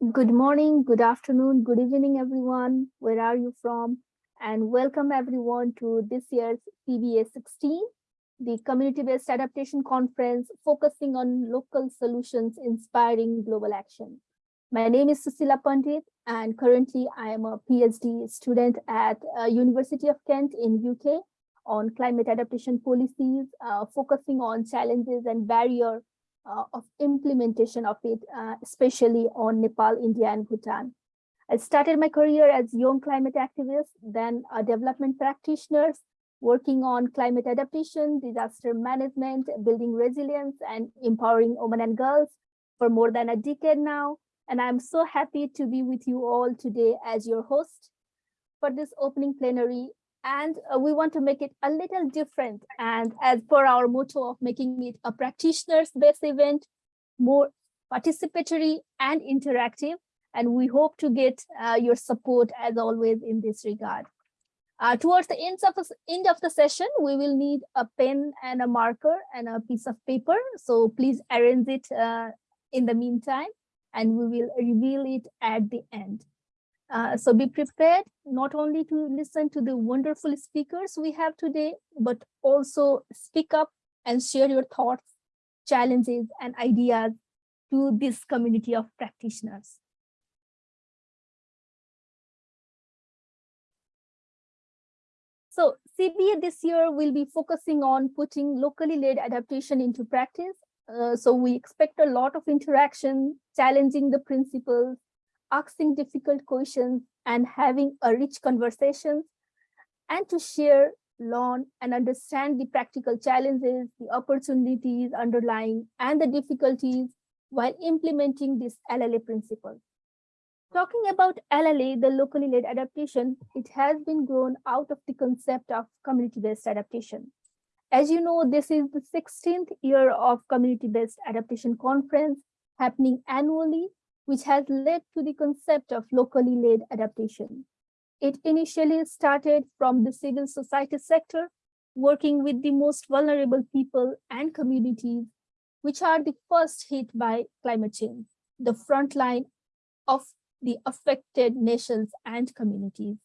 Good morning, good afternoon, good evening, everyone. Where are you from? And welcome everyone to this year's CBA 16, the Community-Based Adaptation Conference focusing on local solutions inspiring global action. My name is Sushila Pandit, and currently I am a PhD student at uh, University of Kent in UK on climate adaptation policies, uh, focusing on challenges and barrier of implementation of it, uh, especially on Nepal, India, and Bhutan. I started my career as young climate activist, then a development practitioner, working on climate adaptation, disaster management, building resilience, and empowering women and girls for more than a decade now. And I'm so happy to be with you all today as your host for this opening plenary and uh, we want to make it a little different. And as per our motto of making it a practitioners based event, more participatory and interactive. And we hope to get uh, your support as always in this regard. Uh, towards the end of, the, end of the session, we will need a pen and a marker and a piece of paper. So please arrange it uh, in the meantime, and we will reveal it at the end. Uh, so be prepared not only to listen to the wonderful speakers we have today, but also speak up and share your thoughts, challenges, and ideas to this community of practitioners. So CBA this year will be focusing on putting locally led adaptation into practice. Uh, so we expect a lot of interaction, challenging the principles, asking difficult questions and having a rich conversation and to share, learn and understand the practical challenges, the opportunities underlying and the difficulties while implementing this LLA principle. Talking about LLA, the locally led adaptation, it has been grown out of the concept of community-based adaptation. As you know, this is the 16th year of community-based adaptation conference happening annually which has led to the concept of locally led adaptation. It initially started from the civil society sector, working with the most vulnerable people and communities, which are the first hit by climate change, the front line of the affected nations and communities.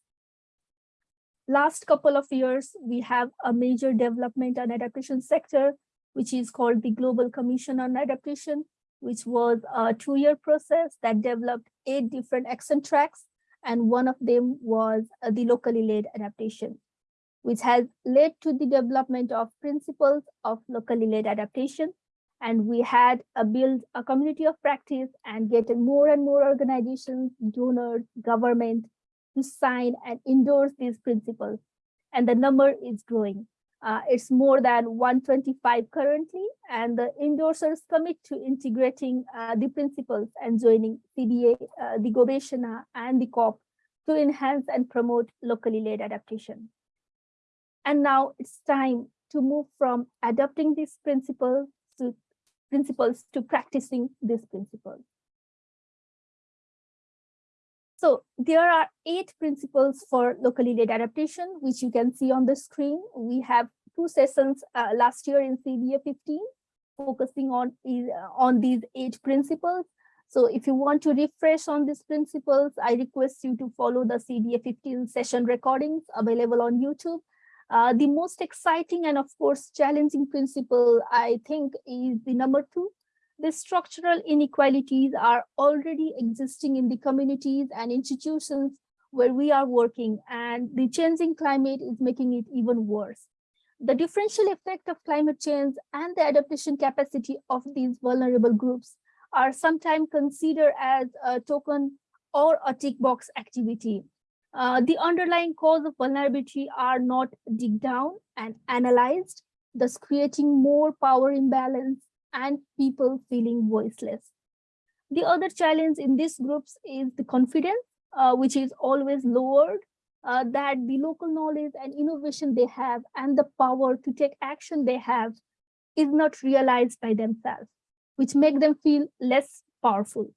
Last couple of years, we have a major development and adaptation sector, which is called the Global Commission on Adaptation, which was a two-year process that developed eight different action tracks, and one of them was uh, the locally led adaptation, which has led to the development of principles of locally led adaptation. And we had a build a community of practice and get more and more organizations, donors, government to sign and endorse these principles. And the number is growing. Uh, it's more than 125 currently, and the endorsers commit to integrating uh, the principles and joining CBA, uh, the Gobeshona, and the COP to enhance and promote locally led adaptation. And now it's time to move from adopting these principles to principles to practicing these principles. So there are eight principles for locally led adaptation, which you can see on the screen. We have two sessions uh, last year in CBA 15, focusing on, uh, on these eight principles. So if you want to refresh on these principles, I request you to follow the CBA 15 session recordings available on YouTube. Uh, the most exciting and of course challenging principle, I think, is the number two, the structural inequalities are already existing in the communities and institutions where we are working and the changing climate is making it even worse. The differential effect of climate change and the adaptation capacity of these vulnerable groups are sometimes considered as a token or a tick box activity. Uh, the underlying cause of vulnerability are not dig down and analyzed, thus creating more power imbalance and people feeling voiceless. The other challenge in these groups is the confidence, uh, which is always lowered, uh, that the local knowledge and innovation they have and the power to take action they have is not realized by themselves, which make them feel less powerful.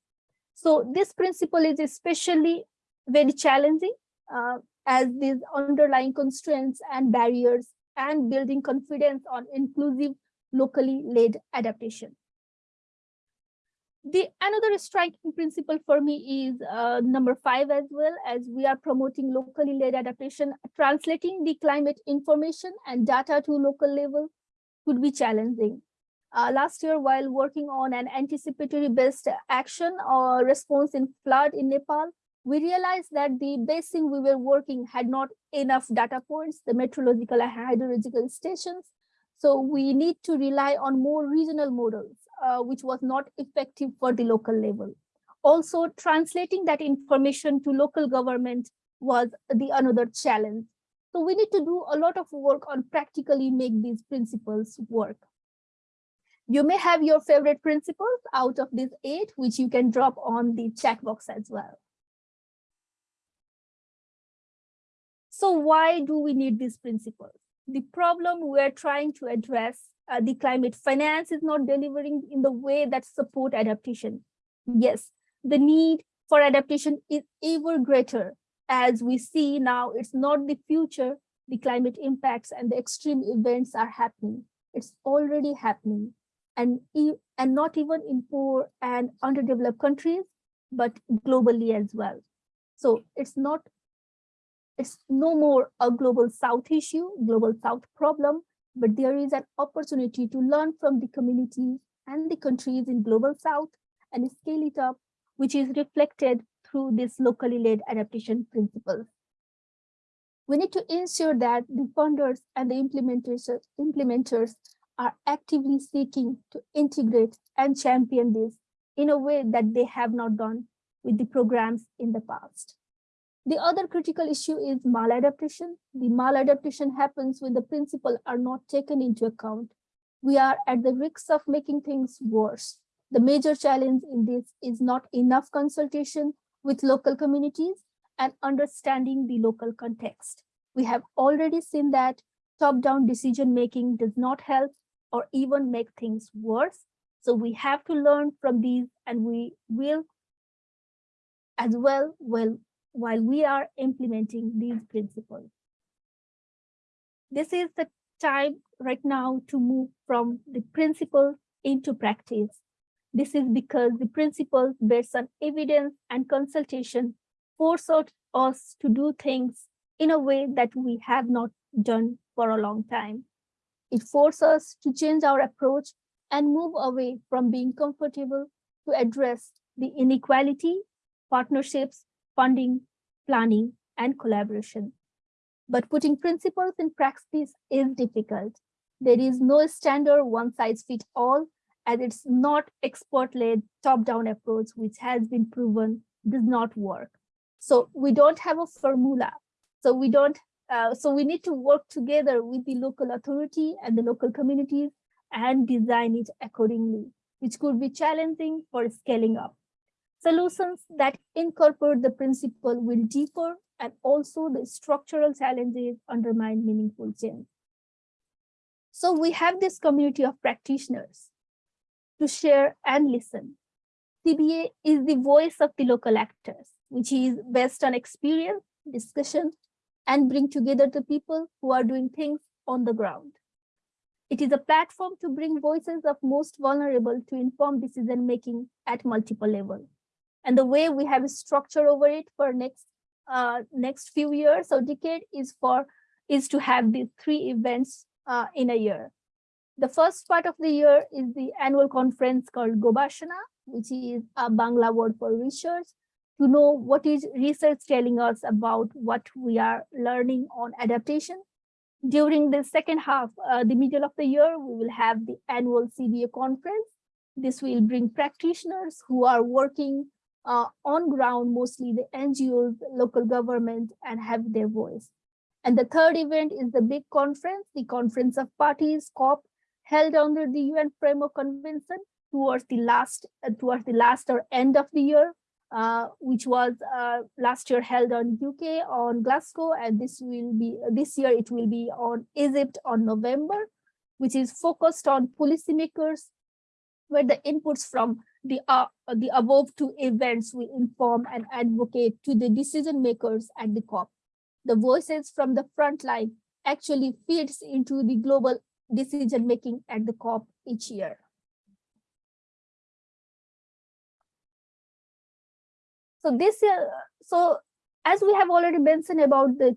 So this principle is especially very challenging uh, as these underlying constraints and barriers and building confidence on inclusive locally led adaptation. The another striking principle for me is uh, number five as well, as we are promoting locally led adaptation, translating the climate information and data to local level could be challenging. Uh, last year, while working on an anticipatory based action or response in flood in Nepal, we realized that the basin we were working had not enough data points, the meteorological and hydrological stations. So we need to rely on more regional models uh, which was not effective for the local level. Also, translating that information to local government was the another challenge. So we need to do a lot of work on practically make these principles work. You may have your favorite principles out of these eight, which you can drop on the chat box as well. So why do we need these principles? The problem we're trying to address uh, the climate finance is not delivering in the way that support adaptation. Yes, the need for adaptation is ever greater as we see now it's not the future, the climate impacts and the extreme events are happening. It's already happening and, and not even in poor and underdeveloped countries, but globally as well. So it's not, it's no more a global South issue, global South problem, but there is an opportunity to learn from the communities and the countries in global south and scale it up, which is reflected through this locally led adaptation principle. We need to ensure that the funders and the implementers, implementers are actively seeking to integrate and champion this in a way that they have not done with the programs in the past. The other critical issue is maladaptation. The maladaptation happens when the principles are not taken into account. We are at the risk of making things worse. The major challenge in this is not enough consultation with local communities and understanding the local context. We have already seen that top-down decision-making does not help or even make things worse. So we have to learn from these and we will as well will while we are implementing these principles. This is the time right now to move from the principles into practice. This is because the principles based on evidence and consultation force us to do things in a way that we have not done for a long time. It forces us to change our approach and move away from being comfortable to address the inequality, partnerships, funding, planning, and collaboration. But putting principles in practice is difficult. There is no standard one size fits all, and it's not expert-led top-down approach, which has been proven does not work. So we don't have a formula. So we don't, uh, so we need to work together with the local authority and the local communities and design it accordingly, which could be challenging for scaling up. Solutions that incorporate the principle will differ and also the structural challenges undermine meaningful change. So we have this community of practitioners to share and listen. CBA is the voice of the local actors, which is based on experience, discussion, and bring together the people who are doing things on the ground. It is a platform to bring voices of most vulnerable to inform decision making at multiple levels and the way we have a structure over it for next uh, next few years or decade is for is to have these three events uh, in a year. The first part of the year is the annual conference called Gobeshona, which is a Bangla word for research, to know what is research telling us about what we are learning on adaptation. During the second half, uh, the middle of the year, we will have the annual CBA conference. This will bring practitioners who are working uh, on ground, mostly the NGOs, local government, and have their voice. And the third event is the big conference, the Conference of Parties, COP, held under the UN Framework Convention towards the last, uh, towards the last or end of the year, uh, which was uh, last year held on UK on Glasgow, and this will be this year it will be on Egypt on November, which is focused on policymakers, where the inputs from the, uh, the above two events will inform and advocate to the decision makers at the COP. The voices from the front line actually feeds into the global decision making at the COP each year. So this year, so as we have already mentioned about the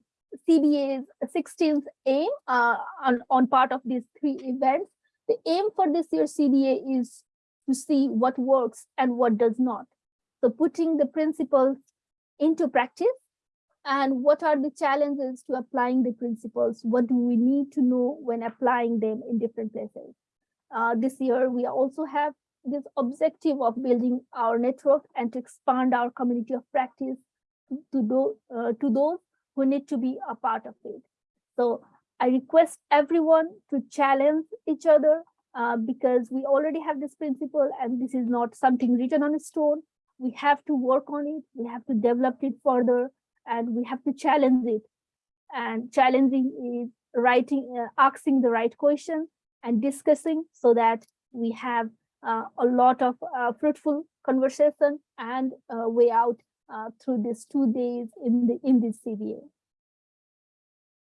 CBA's 16th aim uh, on, on part of these three events, the aim for this year's CBA is to see what works and what does not. So putting the principles into practice and what are the challenges to applying the principles? What do we need to know when applying them in different places? Uh, this year, we also have this objective of building our network and to expand our community of practice to, do, uh, to those who need to be a part of it. So I request everyone to challenge each other uh, because we already have this principle and this is not something written on a stone. We have to work on it. We have to develop it further and we have to challenge it. And challenging is writing, uh, asking the right question and discussing so that we have uh, a lot of uh, fruitful conversation and uh, way out through these two days in the in this CBA.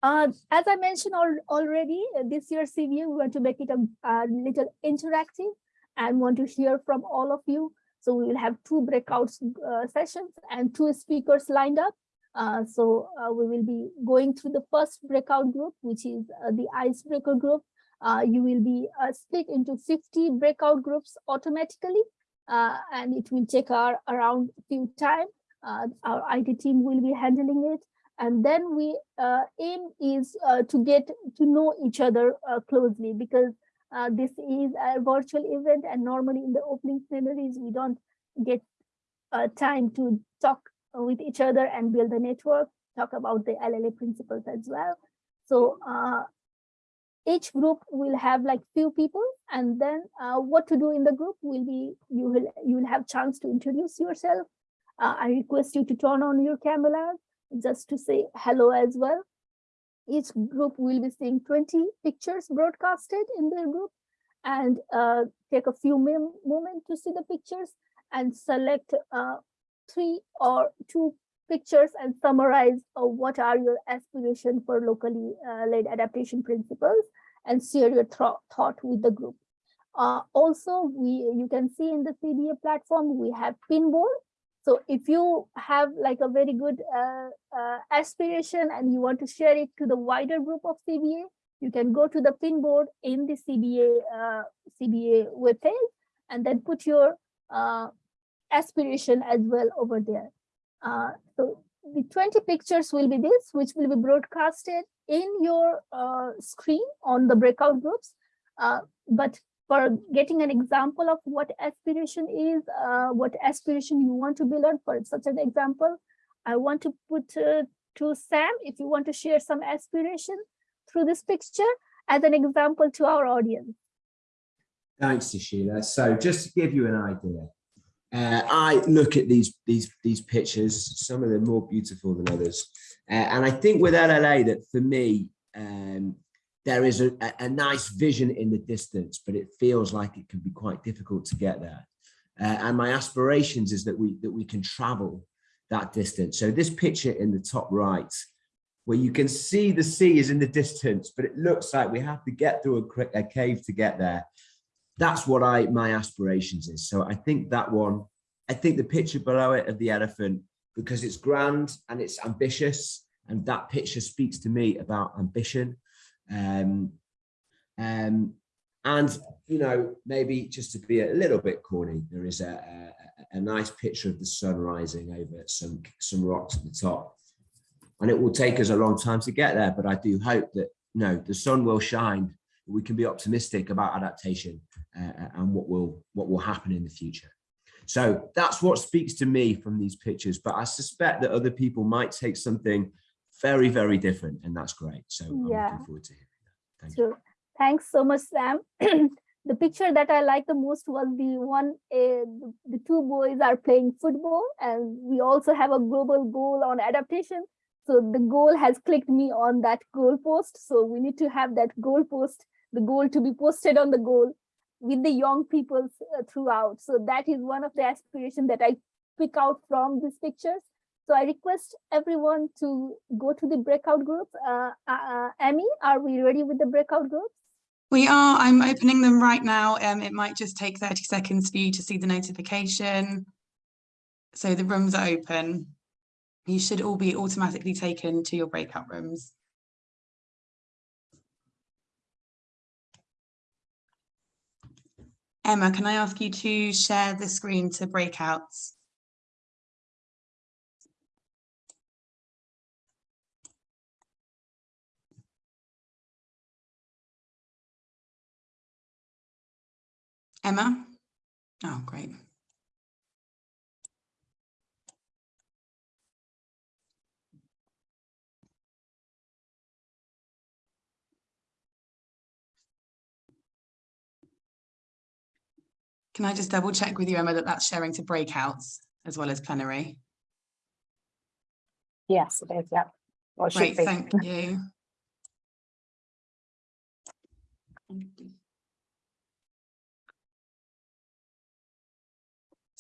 Uh, as I mentioned al already, uh, this year's CBA, we want to make it a, a, little interactive and want to hear from all of you. So we will have two breakout uh, sessions and two speakers lined up. Uh, so uh, we will be going through the first breakout group, which is the icebreaker group. you will be split into 50 breakout groups automatically, and it will take our around few time. our IT team will be handling it and then we uh, aim is uh, to get to know each other uh, closely because uh, this is a virtual event and normally in the opening plenaries we don't get uh, time to talk with each other and build a network talk about the LLA principles as well. So uh, each group will have like few people and then what to do in the group will be you will you will have chance to introduce yourself. I request you to turn on your cameras just to say hello as well. Each group will be seeing 20 pictures broadcasted in their group and uh, take a few moments to see the pictures and select uh, three or two pictures and summarize uh, what are your aspirations for locally uh, led adaptation principles and share your th thought with the group. Uh, also, we you can see in the CBA platform, we have Pinboard, so if you have like a very good uh, uh, aspiration and you want to share it to the wider group of CBA, you can go to the pinboard in the CBA uh, CBA webpage and then put your uh, aspiration as well over there. Uh, so the 20 pictures will be this, which will be broadcasted in your uh, screen on the breakout groups. but for getting an example of what aspiration is, uh, what aspiration you want to build for such an example, I want to put uh, to Sam, if you want to share some aspiration through this picture as an example to our audience. Thanks, Sheila. So just to give you an idea, uh, I look at these these these pictures, some of them more beautiful than others. Uh, and I think with LLA that for me, um, there is a, a, nice vision in the distance, but it feels like it can be quite difficult to get there. Uh, and my aspirations is that we that we can travel that distance. So this picture in the top right, where you can see the sea is in the distance, but it looks like we have to get through a, a cave to get there. That's what I my aspirations is. So I think that one, I think the picture below it of the elephant, because it's grand and it's ambitious, and that picture speaks to me about ambition um, um, and, you know, maybe just to be a little bit corny, there is a, a, a nice picture of the sun rising over some, some rocks at the top. And it will take us a long time to get there, but I do hope that, you know, the sun will shine. We can be optimistic about adaptation uh, and what will, what will happen in the future. So that's what speaks to me from these pictures, but I suspect that other people might take something very, very different, and that's great. So I'm yeah. looking forward to hearing that. Thank sure. You. Thanks so much, Sam. the picture that I like the most was the one, uh, the two boys are playing football, and we also have a global goal on adaptation. So the goal has clicked me on that goal post. So we need to have that goal post, the goal to be posted on the goal with the young people uh, throughout. So that is one of the aspirations that I pick out from these pictures. So I request everyone to go to the breakout group. Uh, uh, Amy, are we ready with the breakout groups? We are. I'm opening them right now. Um, it might just take 30 seconds for you to see the notification. So the rooms are open. You should all be automatically taken to your breakout rooms. Emma, can I ask you to share the screen to breakouts? Emma? Oh, great. Can I just double check with you, Emma, that that's sharing to breakouts as well as plenary? Yes, it is, yeah. Well, Great, thank you.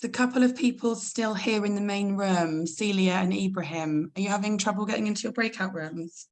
A couple of people still here in the main room, Celia and Ibrahim. Are you having trouble getting into your breakout rooms?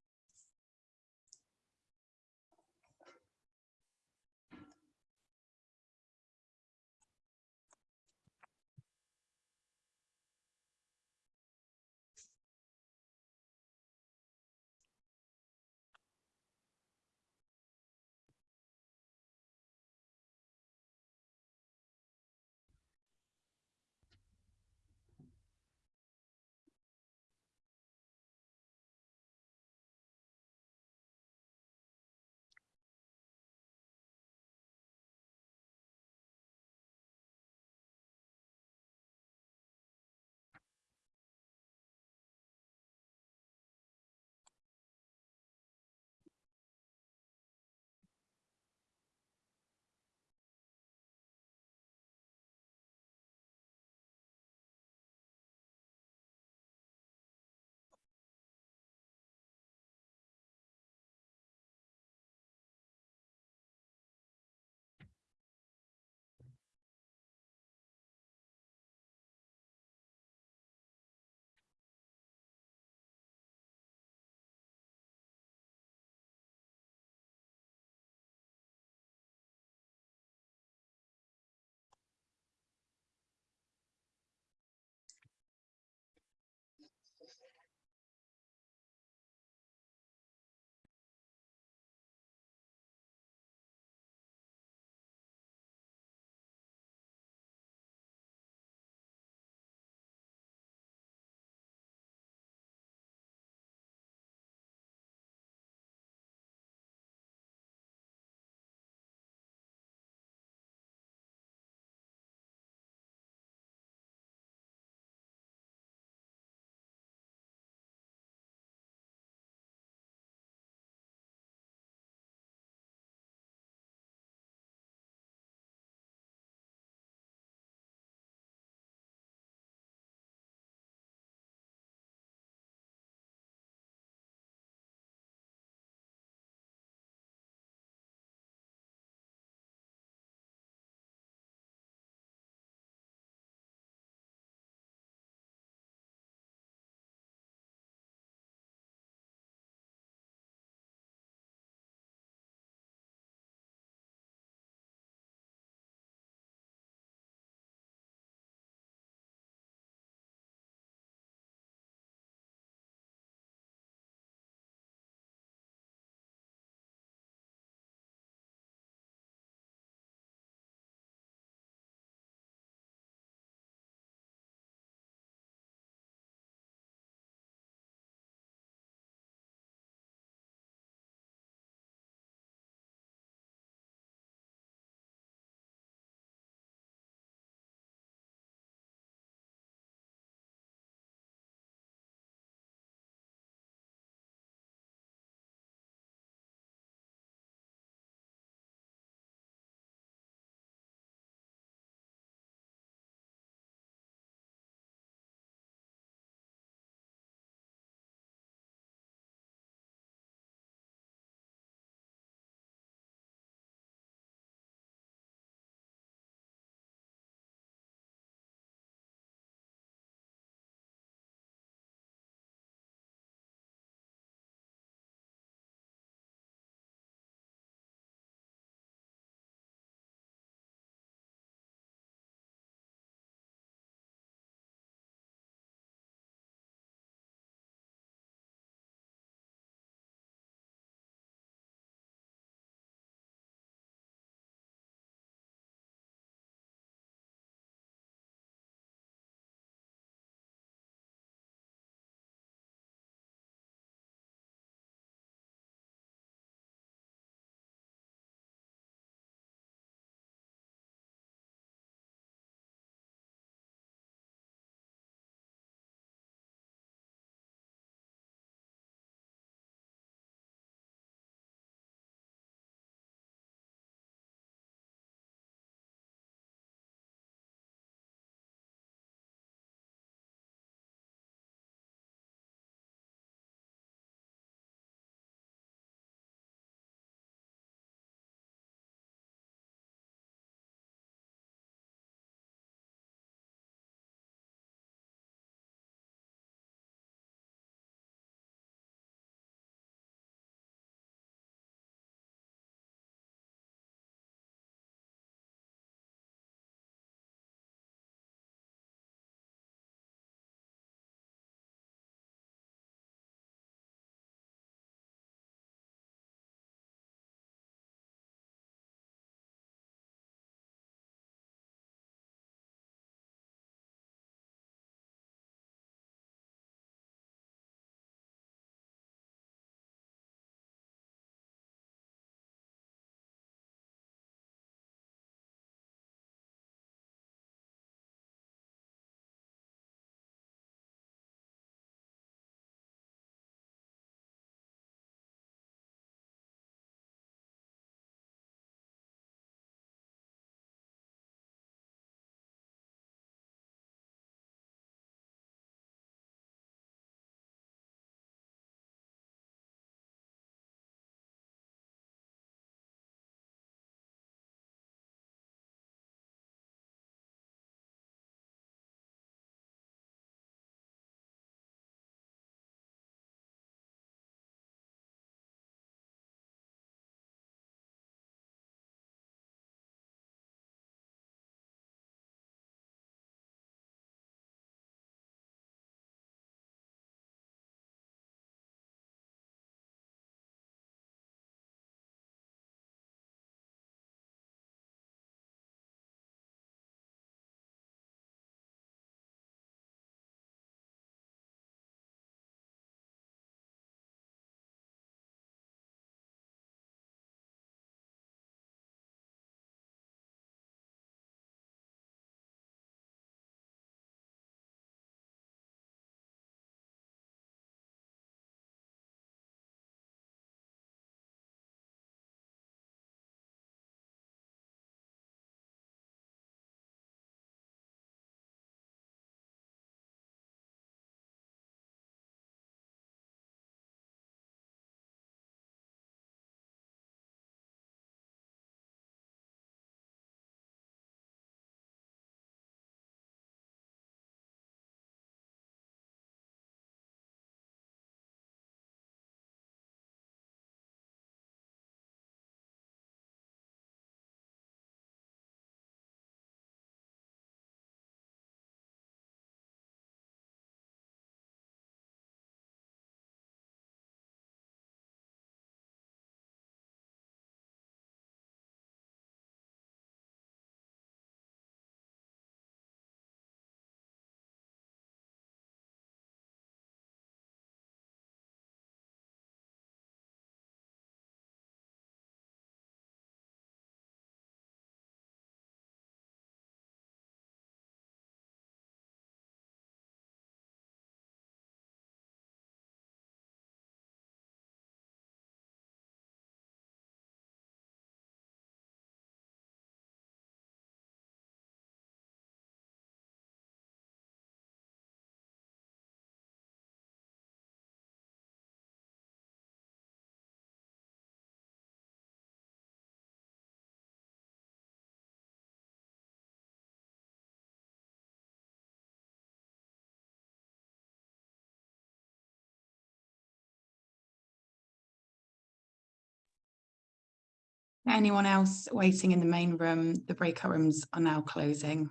Anyone else waiting in the main room? The breakout rooms are now closing.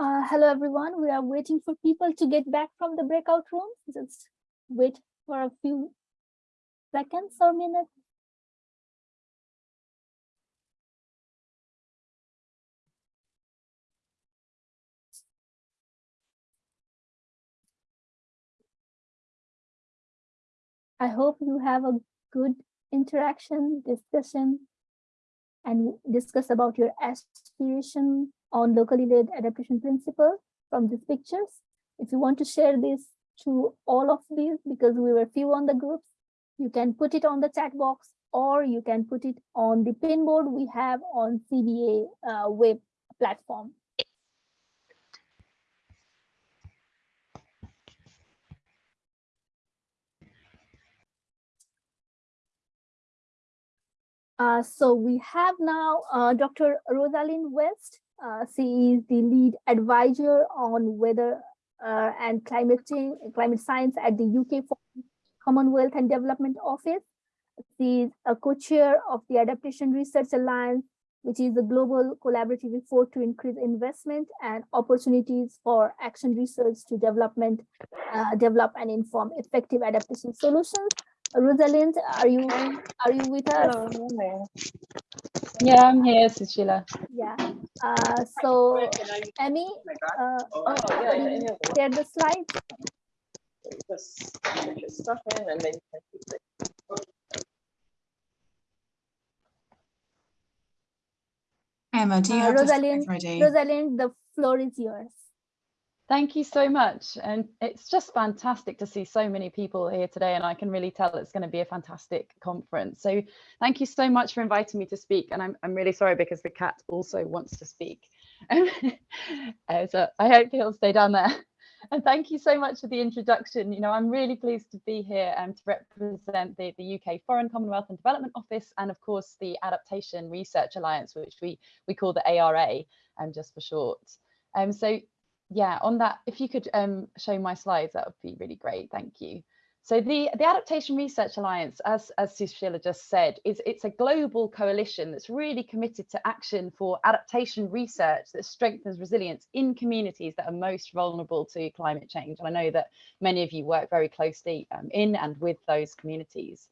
Uh, hello, everyone. We are waiting for people to get back from the breakout room. Just wait for a few seconds or minutes. I hope you have a good interaction, discussion, and discuss about your aspiration on locally led adaptation principle from these pictures. If you want to share this to all of these, because we were few on the groups, you can put it on the chat box or you can put it on the pinboard we have on CBA uh, web platform. Uh, so we have now uh, Dr. Rosalind West. Uh, she is the lead advisor on weather uh, and climate change, climate science at the UK Commonwealth and Development Office. She is a co-chair of the Adaptation Research Alliance, which is a global collaborative effort to increase investment and opportunities for action research to development, uh, develop and inform effective adaptation solutions. Rosalind, are you are you with us? Hello. Yeah, I'm here, Sushila. Yeah. Uh, so, Emmy, uh, Oh, yeah, yeah, yeah. share the slide. Just stuff in and then you can it. Emma, do you Uh, have the Rosalind, ready? Rosalind, the floor is yours. Thank you so much. And it's just fantastic to see so many people here today. And I can really tell it's going to be a fantastic conference. So thank you so much for inviting me to speak. And I'm, I'm really sorry because the cat also wants to speak. Uh, so I hope he'll stay down there. And thank you so much for the introduction. You know, I'm really pleased to be here um, to represent the, the UK Foreign Commonwealth and Development Office and of course the Adaptation Research Alliance, which we, we call the ARA um, just for short. Um, so yeah, on that, if you could um, show my slides, that would be really great. Thank you. So the, the Adaptation Research Alliance, as, as Sushila just said, is it's a global coalition that's really committed to action for adaptation research that strengthens resilience in communities that are most vulnerable to climate change. And I know that many of you work very closely um, in and with those communities.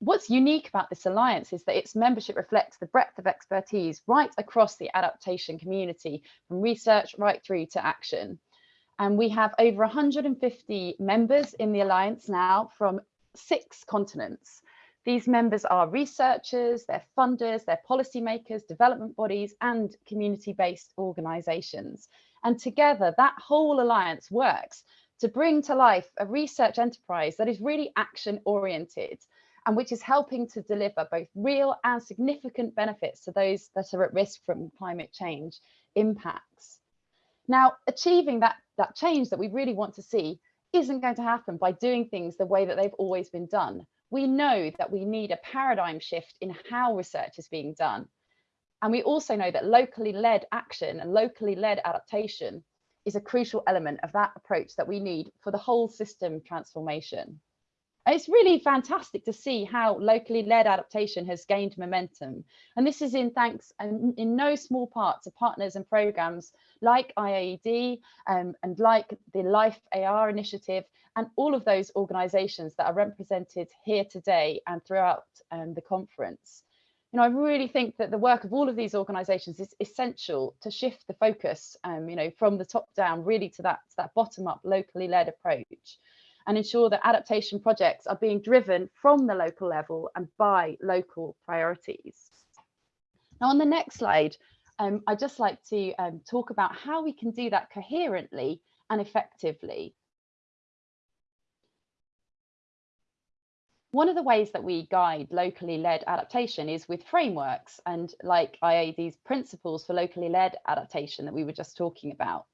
What's unique about this alliance is that its membership reflects the breadth of expertise right across the adaptation community, from research right through to action. And we have over 150 members in the alliance now from six continents. These members are researchers, they're funders, they're policymakers, development bodies, and community-based organizations. And together, that whole alliance works to bring to life a research enterprise that is really action-oriented and which is helping to deliver both real and significant benefits to those that are at risk from climate change impacts. Now, achieving that, that change that we really want to see isn't going to happen by doing things the way that they've always been done. We know that we need a paradigm shift in how research is being done. And we also know that locally led action and locally led adaptation is a crucial element of that approach that we need for the whole system transformation. It's really fantastic to see how locally led adaptation has gained momentum. And this is in thanks and in no small part to partners and programs like IIED um, and like the Life AR initiative and all of those organizations that are represented here today and throughout um, the conference. You know, I really think that the work of all of these organizations is essential to shift the focus, um, you know, from the top down really to that, to that bottom up locally led approach. And ensure that adaptation projects are being driven from the local level and by local priorities. Now on the next slide, um, I'd just like to um, talk about how we can do that coherently and effectively. One of the ways that we guide locally led adaptation is with frameworks and like IAD's principles for locally led adaptation that we were just talking about.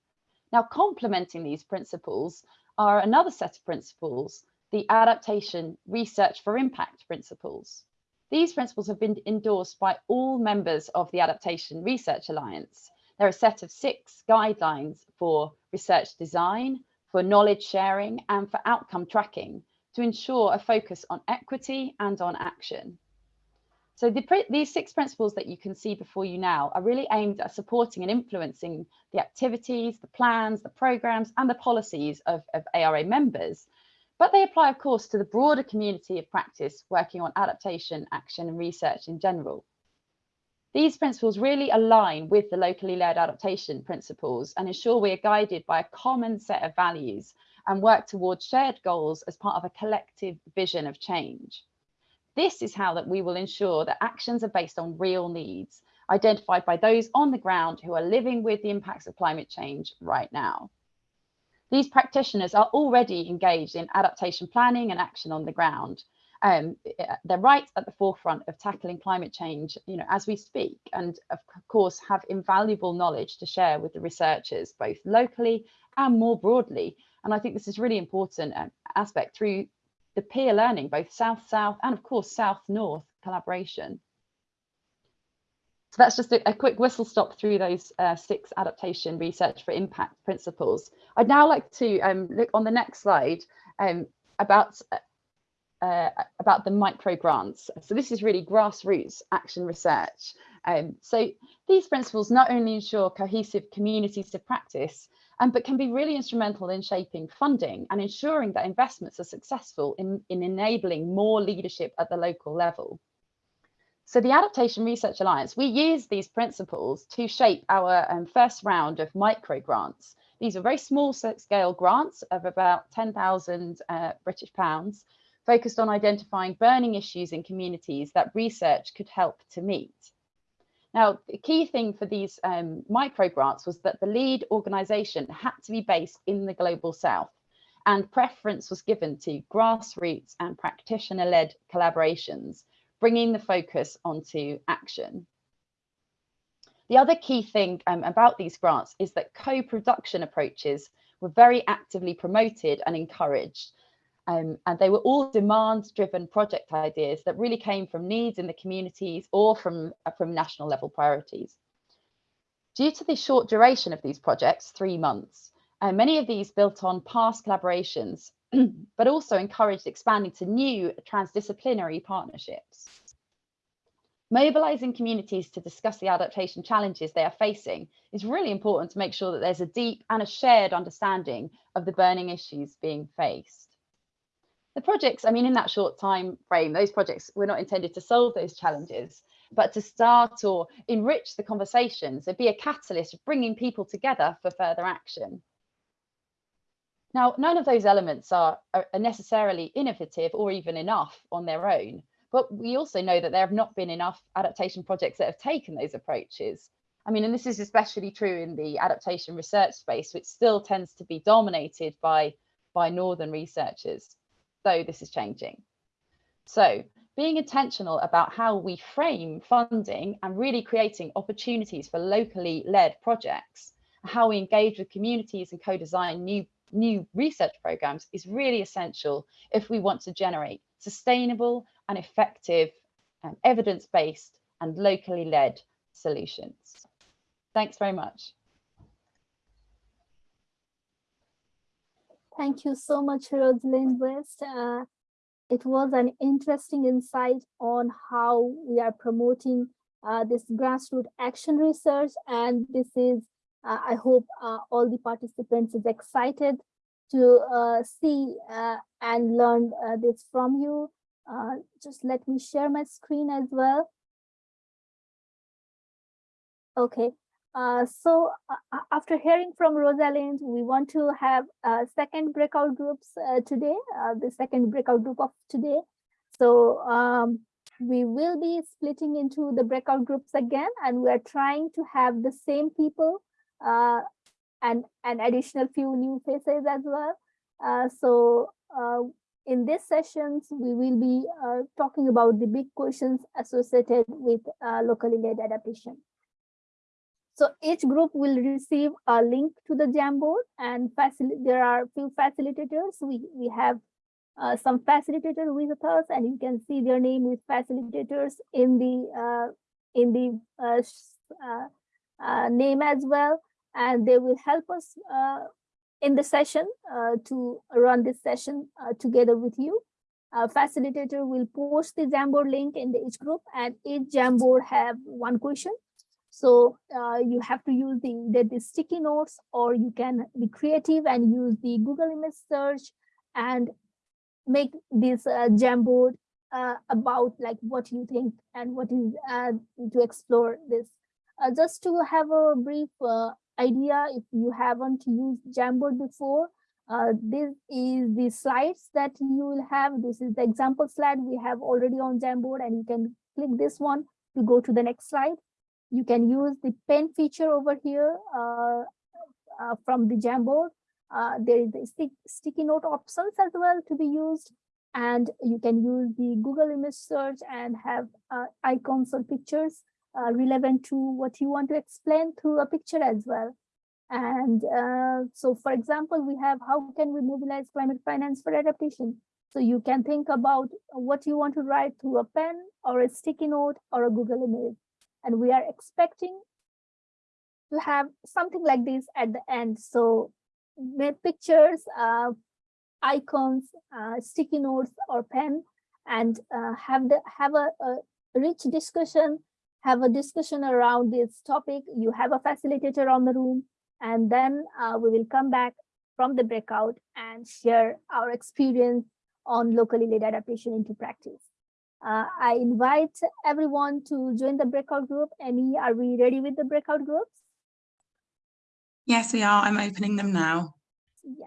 Now, complementing these principles are another set of principles, the adaptation research for impact principles. These principles have been endorsed by all members of the Adaptation Research Alliance. They're a set of six guidelines for research design, for knowledge sharing, and for outcome tracking to ensure a focus on equity and on action. So the, these six principles that you can see before you now are really aimed at supporting and influencing the activities, the plans, the programs and the policies of, of ARA members. But they apply, of course, to the broader community of practice working on adaptation, action and research in general. These principles really align with the locally led adaptation principles and ensure we are guided by a common set of values and work towards shared goals as part of a collective vision of change. This is how that we will ensure that actions are based on real needs, identified by those on the ground who are living with the impacts of climate change right now. These practitioners are already engaged in adaptation planning and action on the ground. Um, they're right at the forefront of tackling climate change, you know, as we speak, and of course have invaluable knowledge to share with the researchers, both locally and more broadly. And I think this is really important um, aspect through the peer learning, both South-South and of course South-North collaboration. So that's just a, a, quick whistle stop through those uh, six adaptation research for impact principles. I'd now like to um, look on the next slide um, about uh, about the micro grants. So this is really grassroots action research. Um, so these principles not only ensure cohesive communities of practice, um, but can be really instrumental in shaping funding and ensuring that investments are successful in, in enabling more leadership at the local level. So the Adaptation Research Alliance, we use these principles to shape our um, first round of micro grants. These are very small scale grants of about 10,000 uh, British pounds, focused on identifying burning issues in communities that research could help to meet. Now, the key thing for these um, micro grants was that the lead organisation had to be based in the Global South and preference was given to grassroots and practitioner-led collaborations, bringing the focus onto action. The other key thing um, about these grants is that co-production approaches were very actively promoted and encouraged um, and they were all demand driven project ideas that really came from needs in the communities or from, uh, from national level priorities. Due to the short duration of these projects, three months, uh, many of these built on past collaborations, but also encouraged expanding to new transdisciplinary partnerships. Mobilizing communities to discuss the adaptation challenges they are facing is really important to make sure that there's a deep and a shared understanding of the burning issues being faced the projects, I mean, in that short time frame, those projects were not intended to solve those challenges, but to start or enrich the conversations and be a catalyst of bringing people together for further action. Now, none of those elements are, are necessarily innovative or even enough on their own, but we also know that there have not been enough adaptation projects that have taken those approaches. I mean, and this is especially true in the adaptation research space, which still tends to be dominated by, by Northern researchers though this is changing. So being intentional about how we frame funding and really creating opportunities for locally led projects, how we engage with communities and co-design new, new research programs is really essential if we want to generate sustainable and effective um, evidence-based and locally led solutions. Thanks very much. Thank you so much, Rosalind West. Uh, it was an interesting insight on how we are promoting uh, this grassroots action research. And this is, uh, I hope uh, all the participants is excited to uh, see uh, and learn this from you. just let me share my screen as well. Okay, uh, so uh, uh, after hearing from Rosalind, we want to have uh, second breakout groups uh, today, uh, the second breakout group of today. So um, we will be splitting into the breakout groups again, and we are trying to have the same people and an additional few new faces as well. So in these sessions, we will be talking about the big questions associated with locally led adaptation. So each group will receive a link to the Jamboard and there are few facilitators. We, we have uh, some facilitator with us and you can see their name with facilitators in the uh, in the uh, uh, uh, name as well. And they will help us uh, in the session to run this session together with you. Uh, facilitator will post the Jamboard link in the each group and each Jamboard have one question. So uh, you have to use the, the, the sticky notes or you can be creative and use the Google image search and make this uh, Jamboard uh, about like what you think and what is uh, to explore this. Uh, just to have a brief uh, idea, if you haven't used Jamboard before, uh, this is the slides that you will have. This is the example slide we have already on Jamboard and you can click this one to go to the next slide. You can use the pen feature over here uh, uh, from the Jamboard. Uh, there is the stick, sticky note options as well to be used. And you can use the Google image search and have uh, icons or pictures relevant to what you want to explain through a picture as well. And uh, so, for example, we have how can we mobilize climate finance for adaptation? So you can think about what you want to write through a pen or a sticky note or a Google image. And we are expecting to have something like this at the end. So make pictures, uh, icons, uh, sticky notes or pen and uh, have the have a, a rich discussion, have a discussion around this topic. You have a facilitator on the room and then uh, we will come back from the breakout and share our experience on locally led adaptation into practice. Uh, I invite everyone to join the breakout group. Amy, are we ready with the breakout groups? Yes, we are. I'm opening them now. Yeah.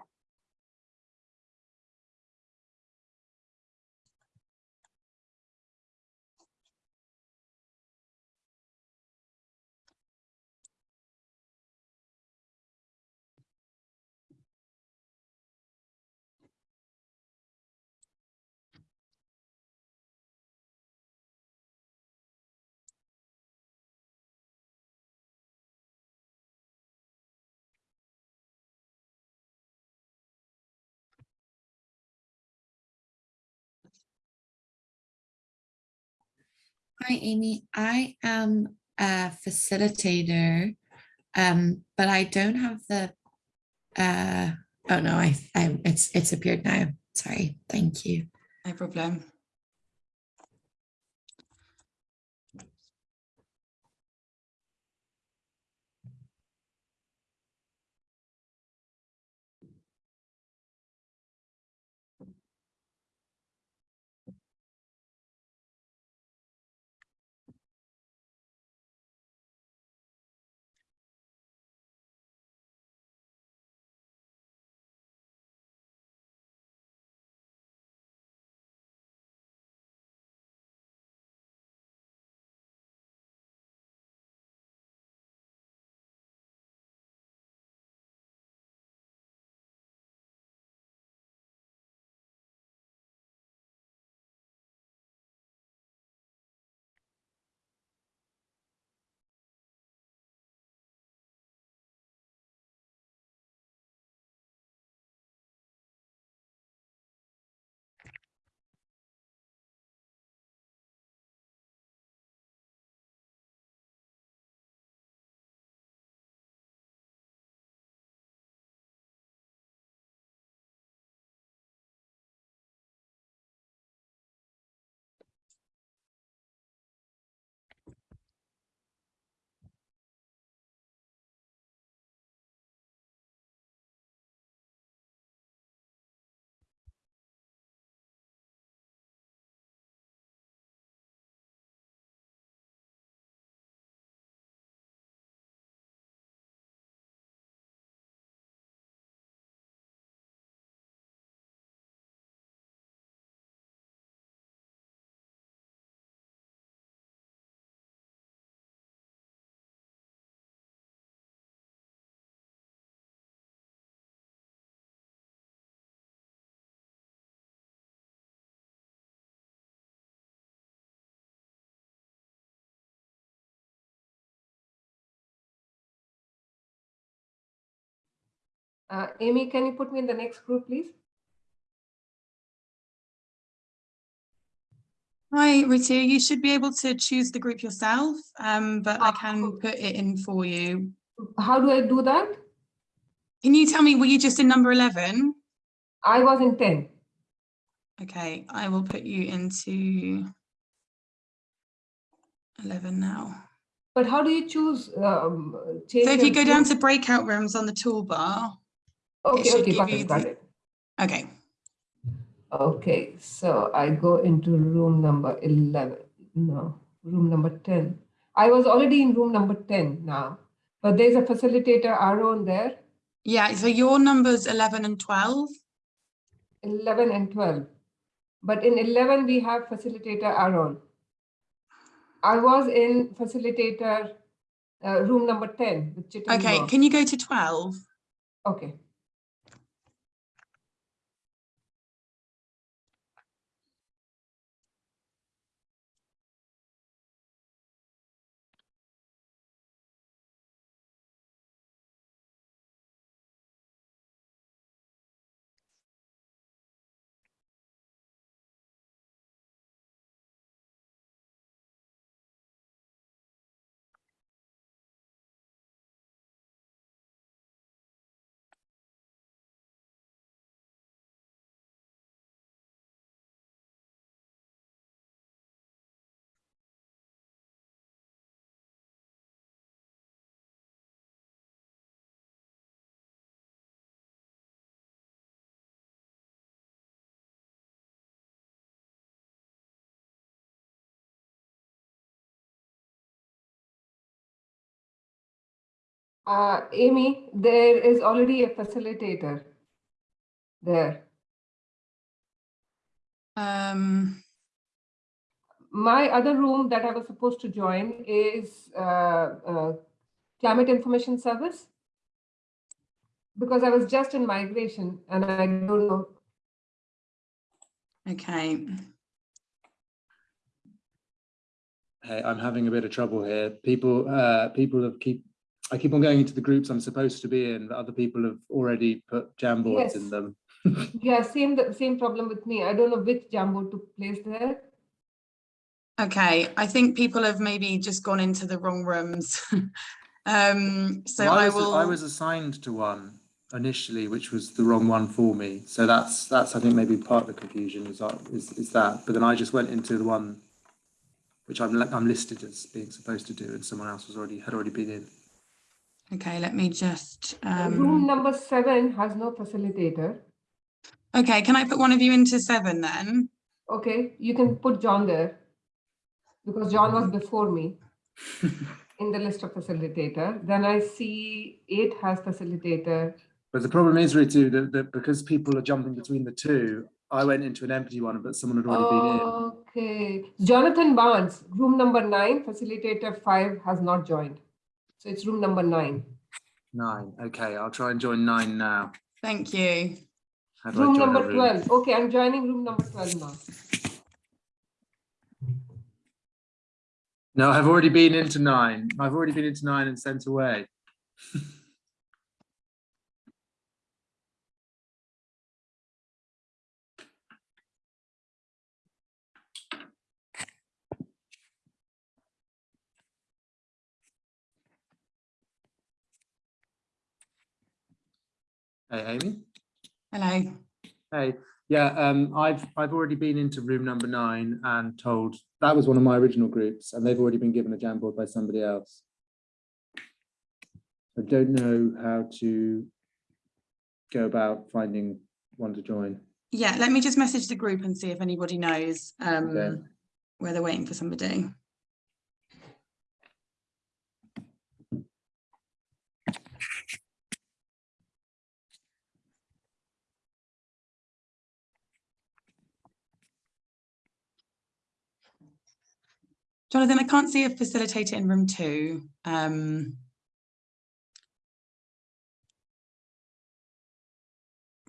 Hi, Amy. I am a facilitator, um, but I don't have the, uh, oh no, I, I, it's, it's appeared now. Sorry. Thank you. No problem. Uh, Amy, can you put me in the next group, please? Hi, Ritu. You should be able to choose the group yourself, um, but I Ah, can put it in for you. How do I do that? Can you tell me, were you just in number 11? I was in 10. Okay, I will put you into 11 now. But how do you choose? Um, So if you go down to breakout rooms on the toolbar, Okay, okay, got it, got it. okay, Okay, so I go into room number 11. No, room number 10. I was already in room number 10 now, but there's a facilitator Aaron there, yeah, so your numbers 11 and 12. 11 and 12. But in 11, we have facilitator Aaron. I was in facilitator uh, room number 10 with Chittenden Okay, can you go to 12? Okay. Uh, Amy, there is already a facilitator there. Um, My other room that I was supposed to join is uh, uh, climate information service. Because I was just in migration and I don't know. okay, Hey, I'm having a bit of trouble here. People, uh, people have keep, I keep on going into the groups I'm supposed to be in, but other people have already put Jamboards in them. Yeah, same the same problem with me. I don't know which Jambo took place there. okay, I think people have maybe just gone into the wrong rooms. Um, so Well, I was, will. I was assigned to one initially, which was the wrong one for me. So that's, that's, I think maybe part of the confusion is, that- is, is that, but then I just went into the one which I'm, I'm listed as being supposed to do and someone else was already, had already been in. Okay, let me just, Room um, number seven has no facilitator. okay, can I put one of you into seven then? Okay, you can put John there. Because John was before me in the list of facilitator. Then I see eight has facilitator. But the problem is, Ritu, that, that because people are jumping between the two, I went into an empty one, but someone had already been in. Okay, Jonathan Barnes, room number nine, facilitator five has not joined. So it's room number nine. Nine. Okay, I'll try and join nine now. Thank you. How Room number room? twelve. Okay, I'm joining room number twelve now. No, I've already been into nine. I've already been into nine and sent away. Hey, Amy. Hello. Hey, yeah, um, I've, I've already been into room number nine and told, that was one of my original groups and they've already been given a Jamboard by somebody else. I don't know how to go about finding one to join. Yeah, let me just message the group and see if anybody knows Okay. um, where they're waiting for somebody. Jonathan, I can't see a facilitator in room two. Um,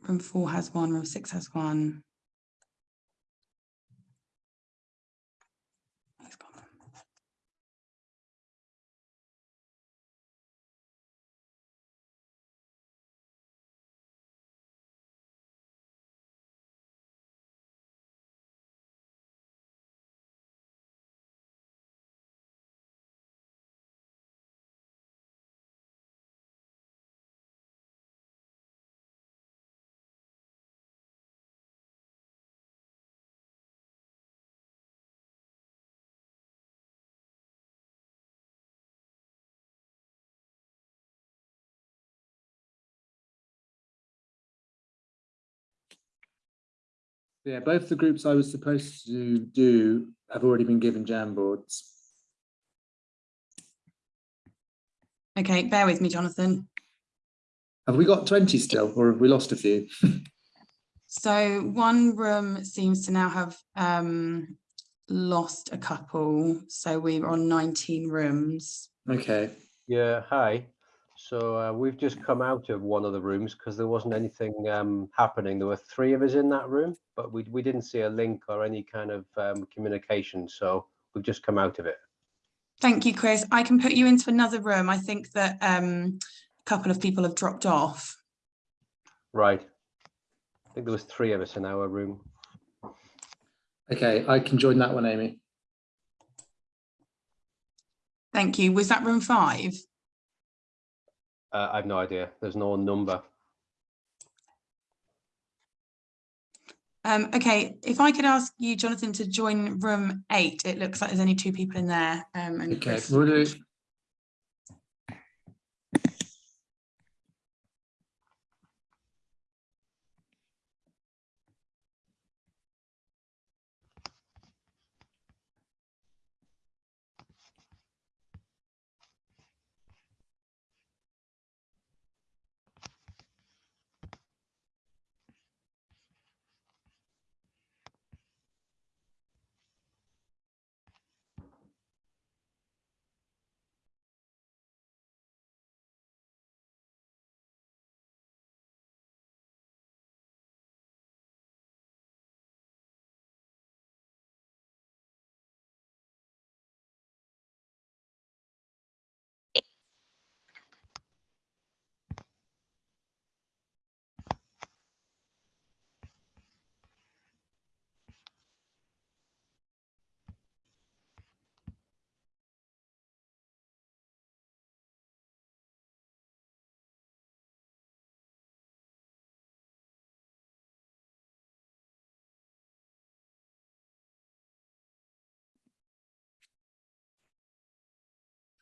room four has one, room six has one. Yeah, both the groups I was supposed to do have already been given Jamboards. Okay, bear with me, Jonathan. Have we got 20 still, or have we lost a few? So one room seems to now have um, lost a couple. So we're on 19 rooms. Okay, Yeah, hi. So uh, we've just come out of one of the rooms because there wasn't anything um, happening. There were three of us in that room, but we, we didn't see a link or any kind of um, communication. So we've just come out of it. Thank you, Chris. I can put you into another room. I think that um, a couple of people have dropped off. Right. I think there was three of us in our room. okay, I can join that one, Amy. Thank you. Was that room five? Uh, I've no idea. There's no number. Um, okay, if I could ask you, Jonathan, to join room eight. It looks like there's only two people in there. Um, and Okay, Chris. we'll do.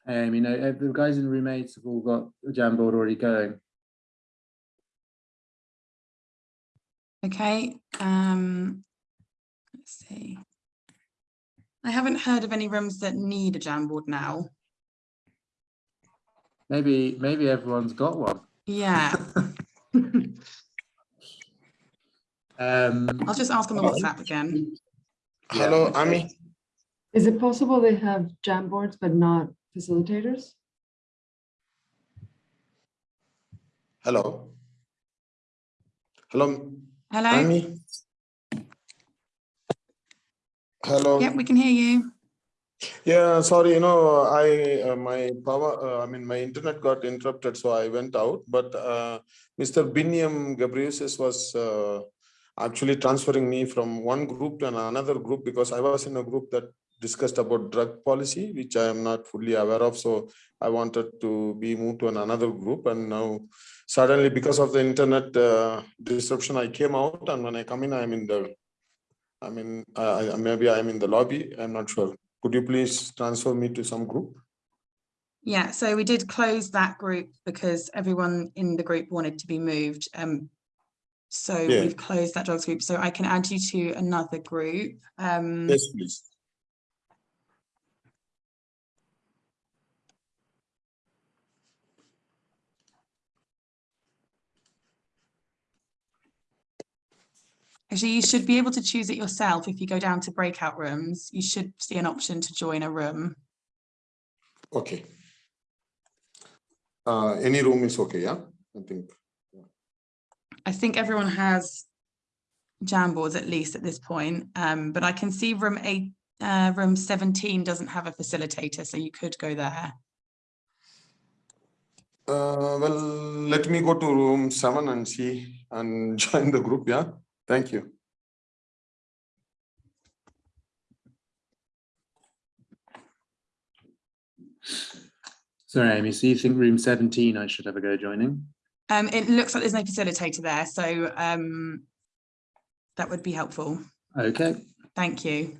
Um, you know, uh, the guys in roommates have all got a Jamboard already going. Okay. Um, let's see. I haven't heard of any rooms that need a Jamboard now. Maybe, maybe everyone's got one. Yeah, Um, I'll just ask on the WhatsApp again. Hello, okay. Amy. Is it possible they have Jamboards but not facilitators? Hello. Hello, Hello? Amy. Hello. Yep, we can hear you. Yeah, sorry, you know, I, uh, my power, uh, I mean, my internet got interrupted, so I went out, but, uh, Mr. Biniam Gabriusis was, uh, actually transferring me from one group to another group because I was in a group that discussed about drug policy, which I am not fully aware of, so I wanted to be moved to an- another group and now suddenly because of the internet, uh, disruption, I came out and when I come in, I'm in the, I mean, uh, maybe I'm in the lobby, I'm not sure. Could you please transfer me to some group? Yeah, so we did close that group because everyone in the group wanted to be moved. Um, so Yeah. we've closed that drugs group, so I can add you to another group. Um, Yes, please. Actually, you should be able to choose it yourself. If you go down to breakout rooms, you should see an option to join a room. Okay. Uh, any room is okay, yeah, I think. I think everyone has Jamboards at least at this point, um, but I can see room eight, uh, room seventeen doesn't have a facilitator, so you could go there. Uh, well, let me go to room seven and see and join the group, yeah? Thank you. sorry, Amy, so you think room 17 I should have a go joining? Um, it looks like there's no facilitator there, so um, that would be helpful. Okay, Thank you.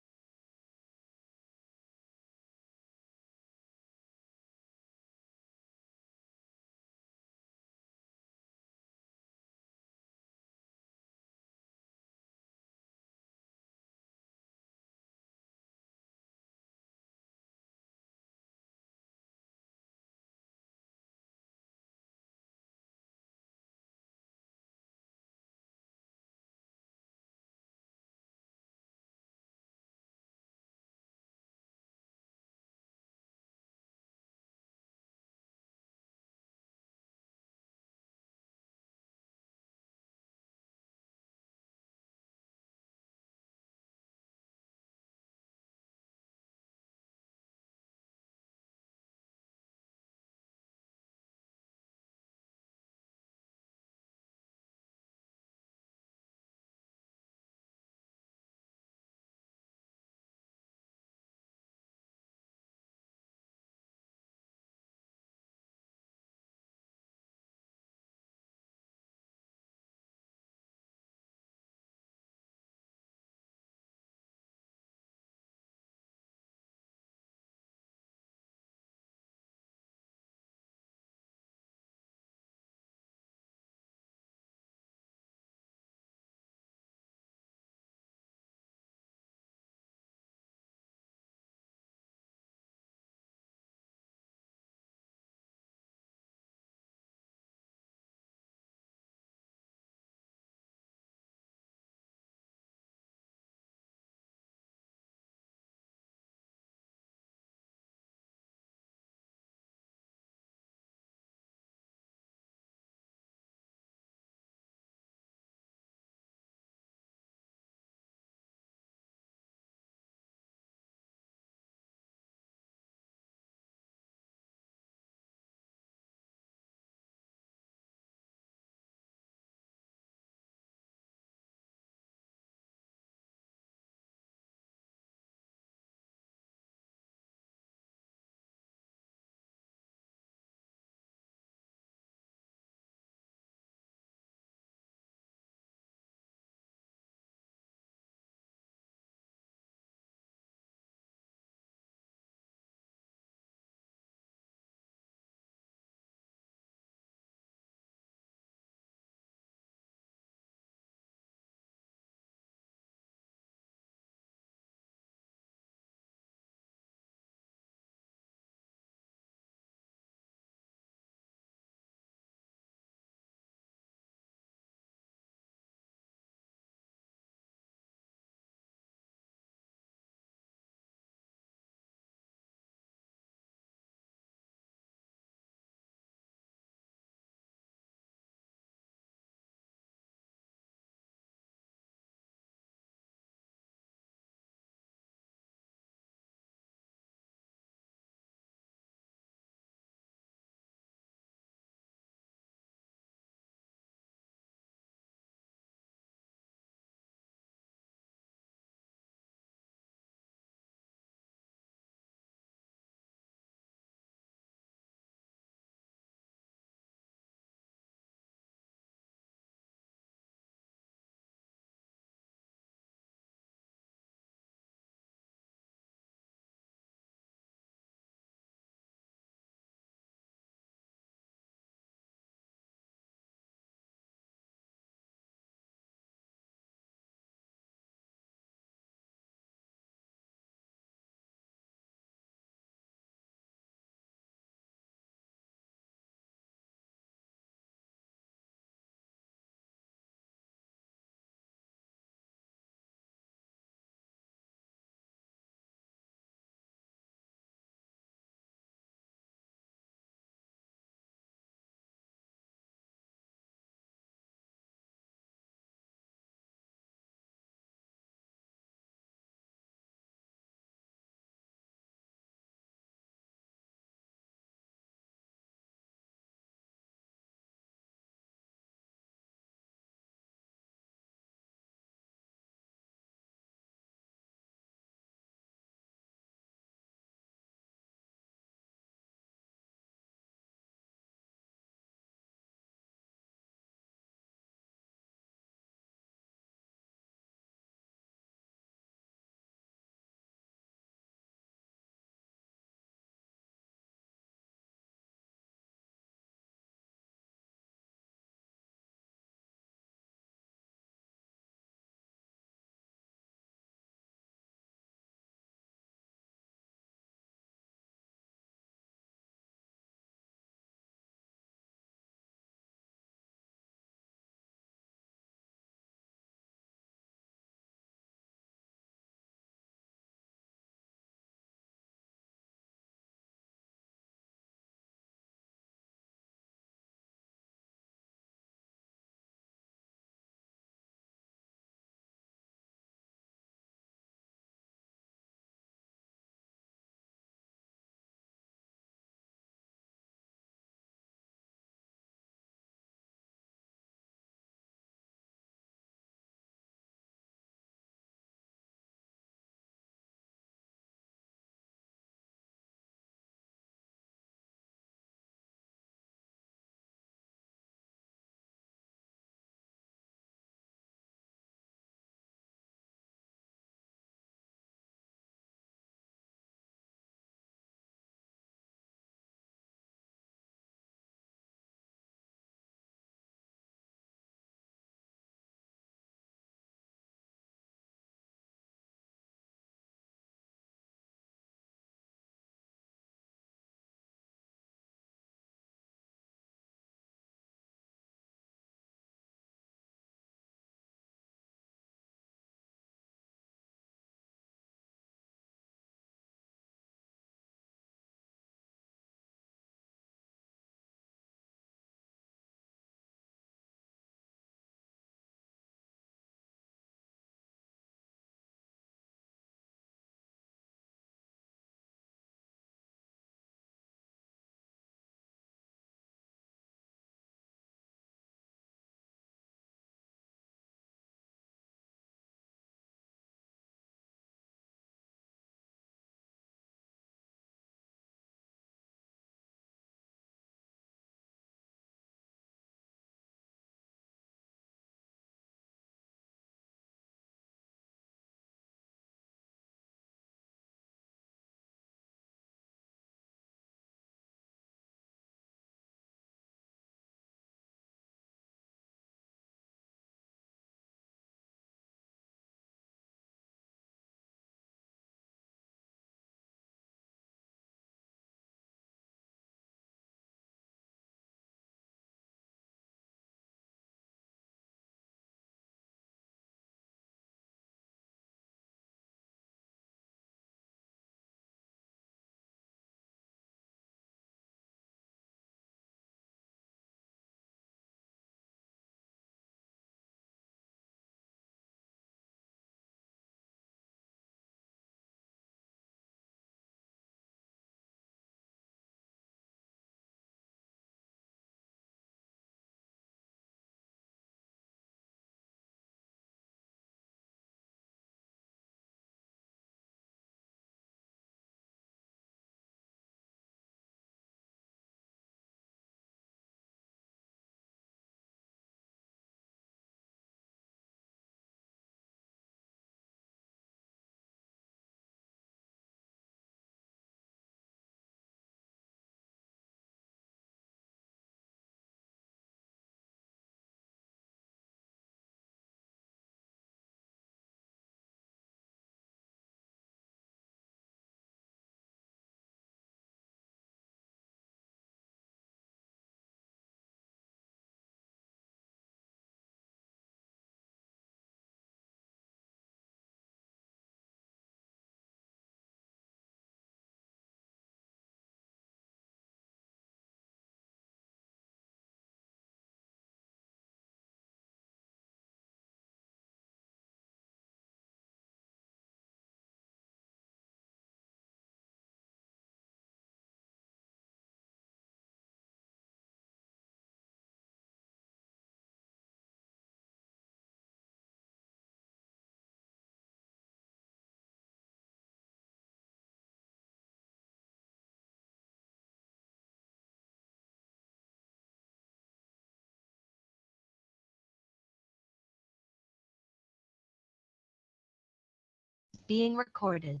Being recorded.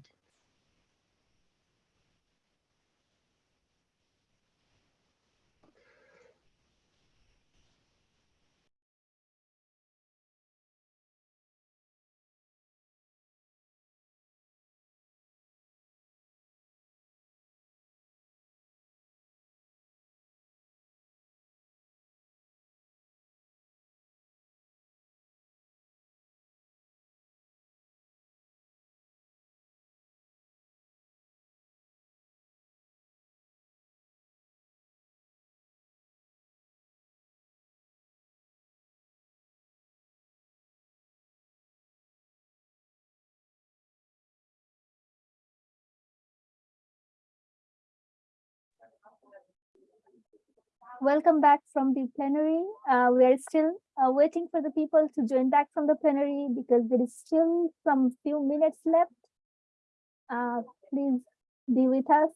Welcome back from the plenary. Uh, we are still uh, waiting for the people to join back from the plenary because there is still some few minutes left. Uh, please be with us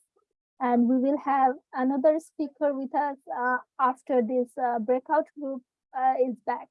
and we will have another speaker with us uh, after this uh, breakout group uh, is back.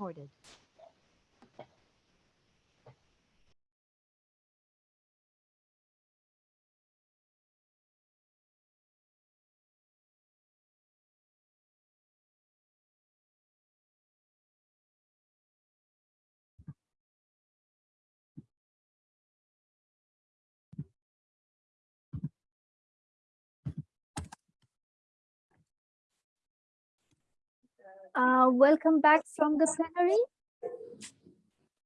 Recorded. Uh, welcome back from the plenary.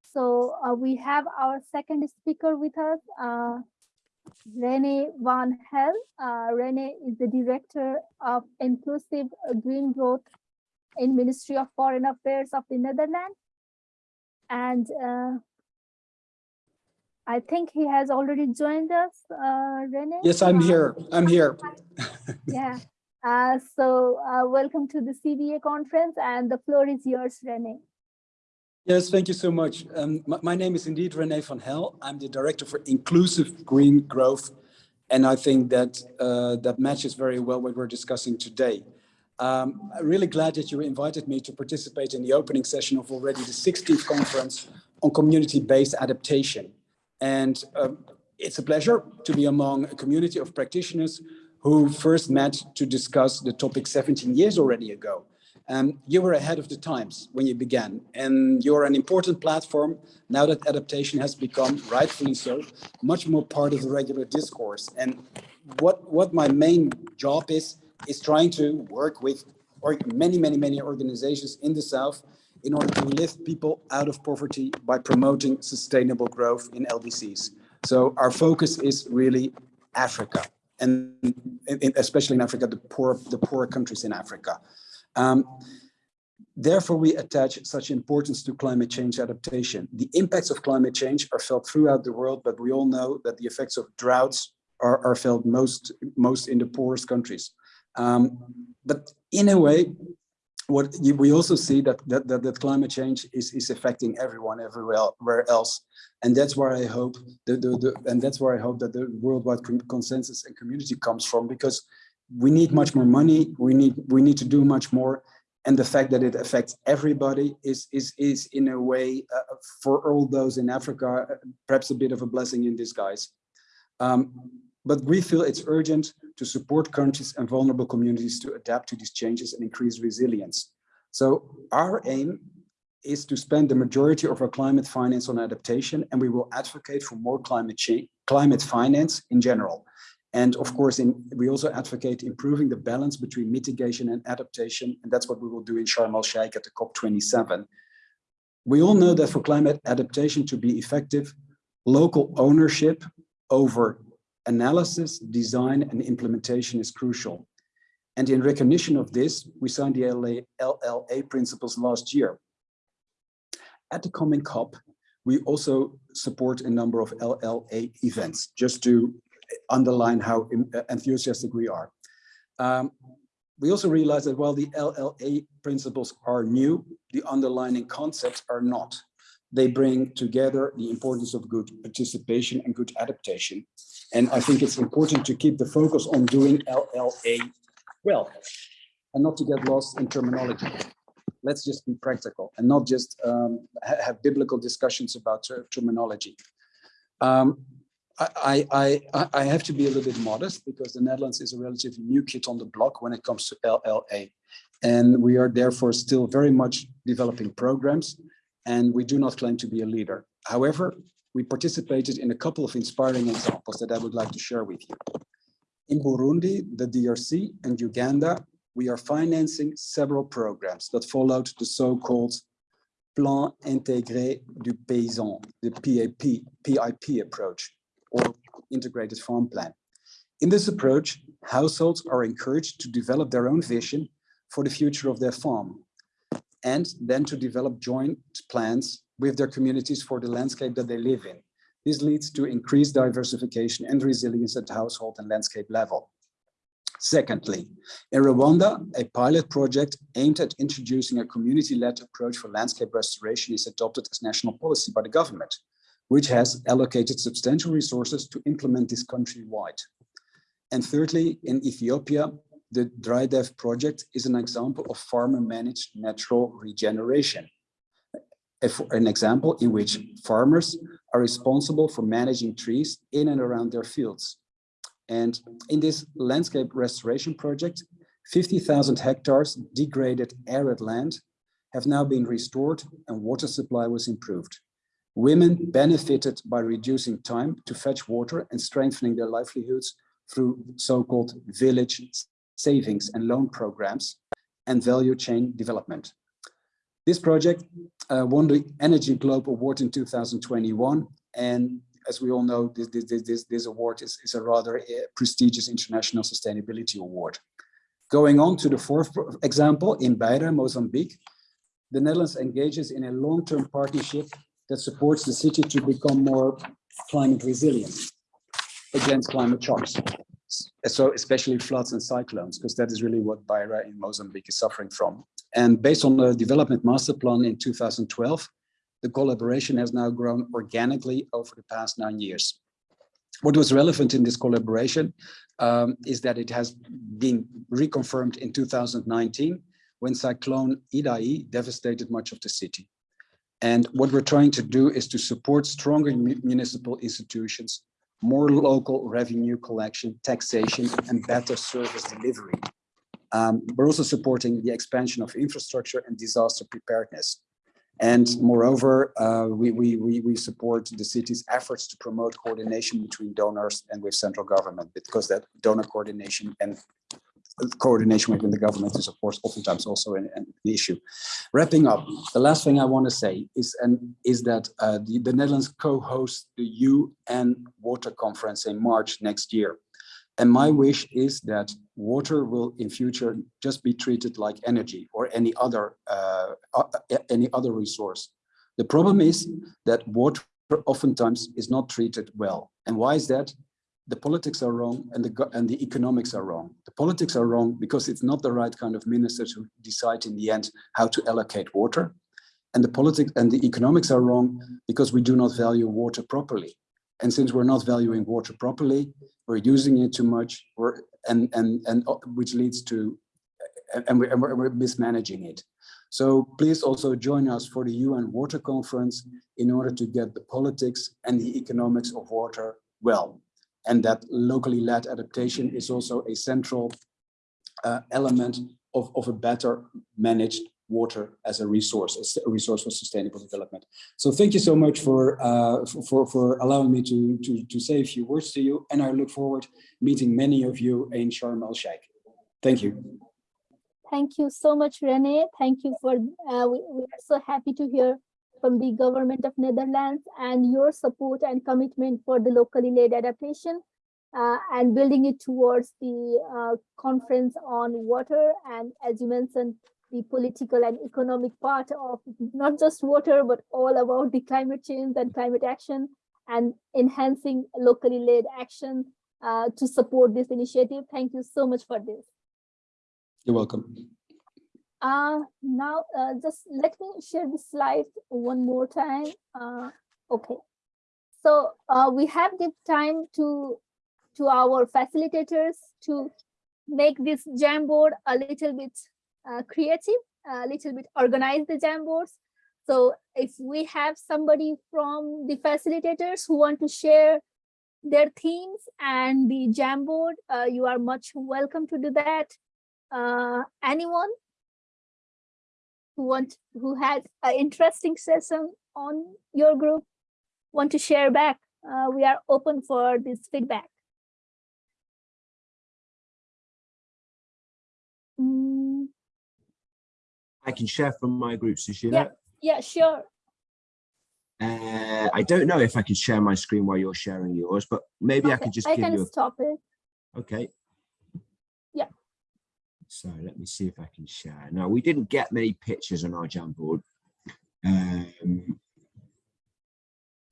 So uh, we have our second speaker with us, uh, Rene Van Hell. Uh, Rene is the Director of Inclusive Green Growth in Ministry of Foreign Affairs of the Netherlands. And uh, I think he has already joined us, uh, Rene. Yes, I'm here. I'm here. Yeah. Uh, so uh, welcome to the CBA conference and the floor is yours, Rene. Yes, thank you so much. Um, my, my name is indeed Rene van Hell. I'm the Director for Inclusive Green Growth. And I think that uh, that matches very well what we're discussing today. Um, I'm really glad that you invited me to participate in the opening session of already the 16th conference on community-based adaptation. And um, it's a pleasure to be among a community of practitioners who first met to discuss the topic 17 years already ago. Um, you were ahead of the times when you began, and you're an important platform now that adaptation has become, rightfully so, much more part of the regular discourse. And what, what my main job is, is trying to work with or many, many, many organizations in the South in order to lift people out of poverty by promoting sustainable growth in LDCs. So our focus is really Africa and especially in Africa, the poor, the poor countries in Africa. Um, therefore, we attach such importance to climate change adaptation. The impacts of climate change are felt throughout the world, but we all know that the effects of droughts are, are felt most, most in the poorest countries. Um, but in a way, what you, we also see that, that, that, that climate change is, is affecting everyone everywhere else. And that's where I hope the, the, the, and that's where I hope that the worldwide consensus and community comes from because we need much more money. We need, we need to do much more. And the fact that it affects everybody is, is, is in a way uh, for all those in Africa, perhaps a bit of a blessing in disguise. Um, but we feel it's urgent to support countries and vulnerable communities to adapt to these changes and increase resilience. So our aim is to spend the majority of our climate finance on adaptation, and we will advocate for more climate change, climate finance in general. And of course, in, we also advocate improving the balance between mitigation and adaptation, and that's what we will do in Sharm el-Sheikh at the COP27. We all know that for climate adaptation to be effective, local ownership over analysis, design, and implementation is crucial. And in recognition of this, we signed the LA, LLA principles last year. At the coming COP, we also support a number of LLA events, just to underline how enthusiastic we are. Um, we also realize that while the LLA principles are new, the underlining concepts are not. They bring together the importance of good participation and good adaptation. And I think it's important to keep the focus on doing LLA well and not to get lost in terminology. Let's just be practical and not just um, ha have biblical discussions about ter terminology. Um, I, I, I have to be a little bit modest because the Netherlands is a relatively new kid on the block when it comes to LLA. And we are therefore still very much developing programs and we do not claim to be a leader. However, we participated in a couple of inspiring examples that I would like to share with you. In Burundi, the DRC and Uganda, we are financing several programs that followed the so-called Plan Intégré du Paysan, the PAP, PIP approach or integrated farm plan. In this approach, households are encouraged to develop their own vision for the future of their farm and then to develop joint plans with their communities for the landscape that they live in. This leads to increased diversification and resilience at household and landscape level. Secondly, in Rwanda, a pilot project aimed at introducing a community-led approach for landscape restoration is adopted as national policy by the government which has allocated substantial resources to implement this countrywide. And thirdly, in Ethiopia, the DryDev project is an example of farmer-managed natural regeneration. An example in which farmers are responsible for managing trees in and around their fields. And in this landscape restoration project, 50,000 hectares degraded arid land have now been restored and water supply was improved. Women benefited by reducing time to fetch water and strengthening their livelihoods through so-called village savings and loan programs and value chain development. This project uh, won the Energy Globe Award in 2021. And as we all know, this, this, this, this award is, is a rather uh, prestigious international sustainability award. Going on to the fourth example, in Beira, Mozambique, the Netherlands engages in a long-term partnership that supports the city to become more climate resilient against climate shocks. So especially floods and cyclones, because that is really what Beira in Mozambique is suffering from. And based on the development master plan in 2012, the collaboration has now grown organically over the past nine years. What was relevant in this collaboration um, is that it has been reconfirmed in 2019 when Cyclone Idai devastated much of the city. And what we're trying to do is to support stronger municipal institutions, more local revenue collection, taxation, and better service delivery. Um, we're also supporting the expansion of infrastructure and disaster preparedness. And moreover, uh, we, we, we, we support the city's efforts to promote coordination between donors and with central government, because that donor coordination and coordination within the government is of course oftentimes also an, an issue. Wrapping up, the last thing I want to say is and is that uh, the, the Netherlands co-hosts the UN Water Conference in March next year. And my wish is that water will in future just be treated like energy or any other uh, uh, any other resource. The problem is that water oftentimes is not treated well. And why is that? The politics are wrong and the and the economics are wrong. The politics are wrong because it's not the right kind of ministers who decide in the end how to allocate water. And the politics and the economics are wrong because we do not value water properly. And since we're not valuing water properly, we're using it too much, we're, and and and uh, which leads to and we're, and we're mismanaging it. So please also join us for the UN Water Conference in order to get the politics and the economics of water well and that locally led adaptation is also a central uh, element of, of a better managed water as a resource, as a resource for sustainable development. So thank you so much for uh, for, for allowing me to, to, to say a few words to you. And I look forward meeting many of you in Sharm el Sheikh. Thank you. Thank you so much, Rene. Thank you for, uh, we, we are so happy to hear from the government of Netherlands and your support and commitment for the locally led adaptation. uh, and building it towards the uh, conference on water. And as you mentioned, the political and economic part of not just water, but all about the climate change and climate action and enhancing locally led action uh, to support this initiative. Thank you so much for this. You're welcome. Uh, now, uh, just let me share the slide one more time. Uh, okay. So uh, we have give time to, to our facilitators to make this Jamboard a little bit uh, creative, a little bit organize the Jamboards. So if we have somebody from the facilitators who want to share their themes and the Jamboard, uh, you are much welcome to do that. Uh, anyone who want who had an interesting session on your group want to share back? Uh, we are open for this feedback. Mm, I can share from my group, Sushila. yeah, yeah, sure. Uh, I don't know if I can share my screen while you're sharing yours, but maybe I Okay, could just I give can you stop it. okay. So let me see if I can share. Now, we didn't get many pictures on our Jamboard. Um,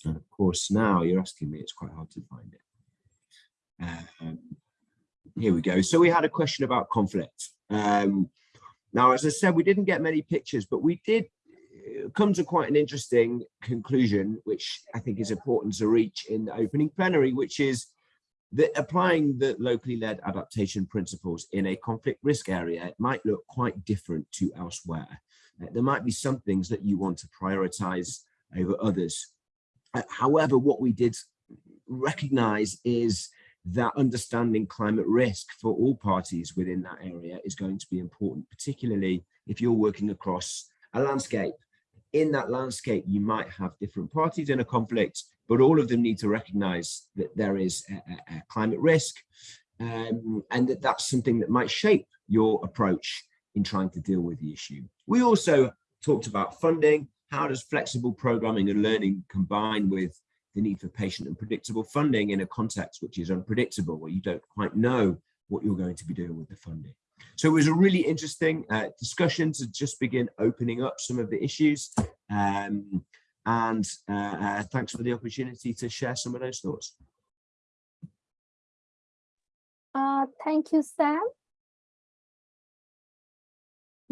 and of course, now you're asking me, it's quite hard to find it. Um, here we go. So we had a question about conflict. Um, now, as I said, we didn't get many pictures, but we did uh, come to quite an interesting conclusion, which I think is important to reach in the opening plenary, which is that applying the locally led adaptation principles in a conflict risk area, it might look quite different to elsewhere. Uh, There might be some things that you want to prioritize over others. Uh, However, what we did recognize is that understanding climate risk for all parties within that area is going to be important, particularly if you're working across a landscape. In that landscape, you might have different parties in a conflict, but all of them need to recognize that there is a, a- climate risk um, and that that's something that might shape your approach in trying to deal with the issue. We also talked about funding. How does flexible programming and learning combine with the need for patient and predictable funding in a context which is unpredictable, where you don't quite know what you're going to be doing with the funding. So it was a really interesting uh, discussion to just begin opening up some of the issues. Um, and uh, uh, thanks for the opportunity to share some of those thoughts. Uh, thank you, Sam.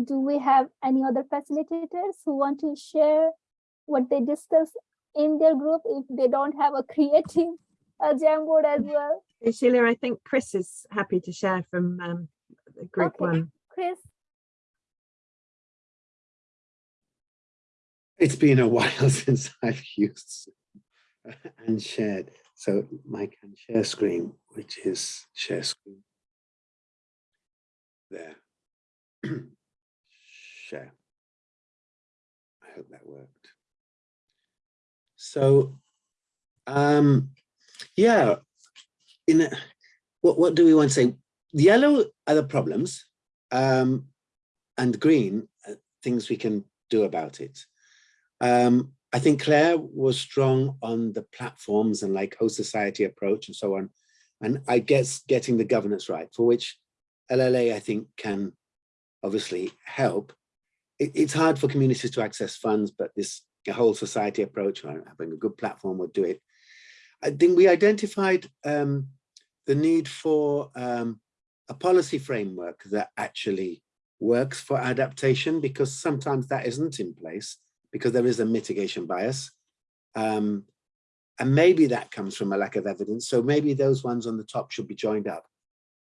Do we have any other facilitators who want to share what they discussed in their group if they don't have a creative uh, Jamboard as well? Okay, Sheila, I think Chris is happy to share from um, group Okay. one. Chris, It's been a while since I've used and shared. So my can share screen, which is share screen. There. share. I hope that worked. So, um, yeah, in a, what what do we want to say? Yellow are the problems, um, and green things we can do about it. Um, I think Claire was strong on the platforms and like host society approach and so on. And I guess getting the governance right, for which LLA, I think, can obviously help. It, it's hard for communities to access funds, but this whole society approach, having a good platform would do it. I think we identified um, the need for um, a policy framework that actually works for adaptation, because sometimes that isn't in place because there is a mitigation bias. Um, and maybe that comes from a lack of evidence. So maybe those ones on the top should be joined up.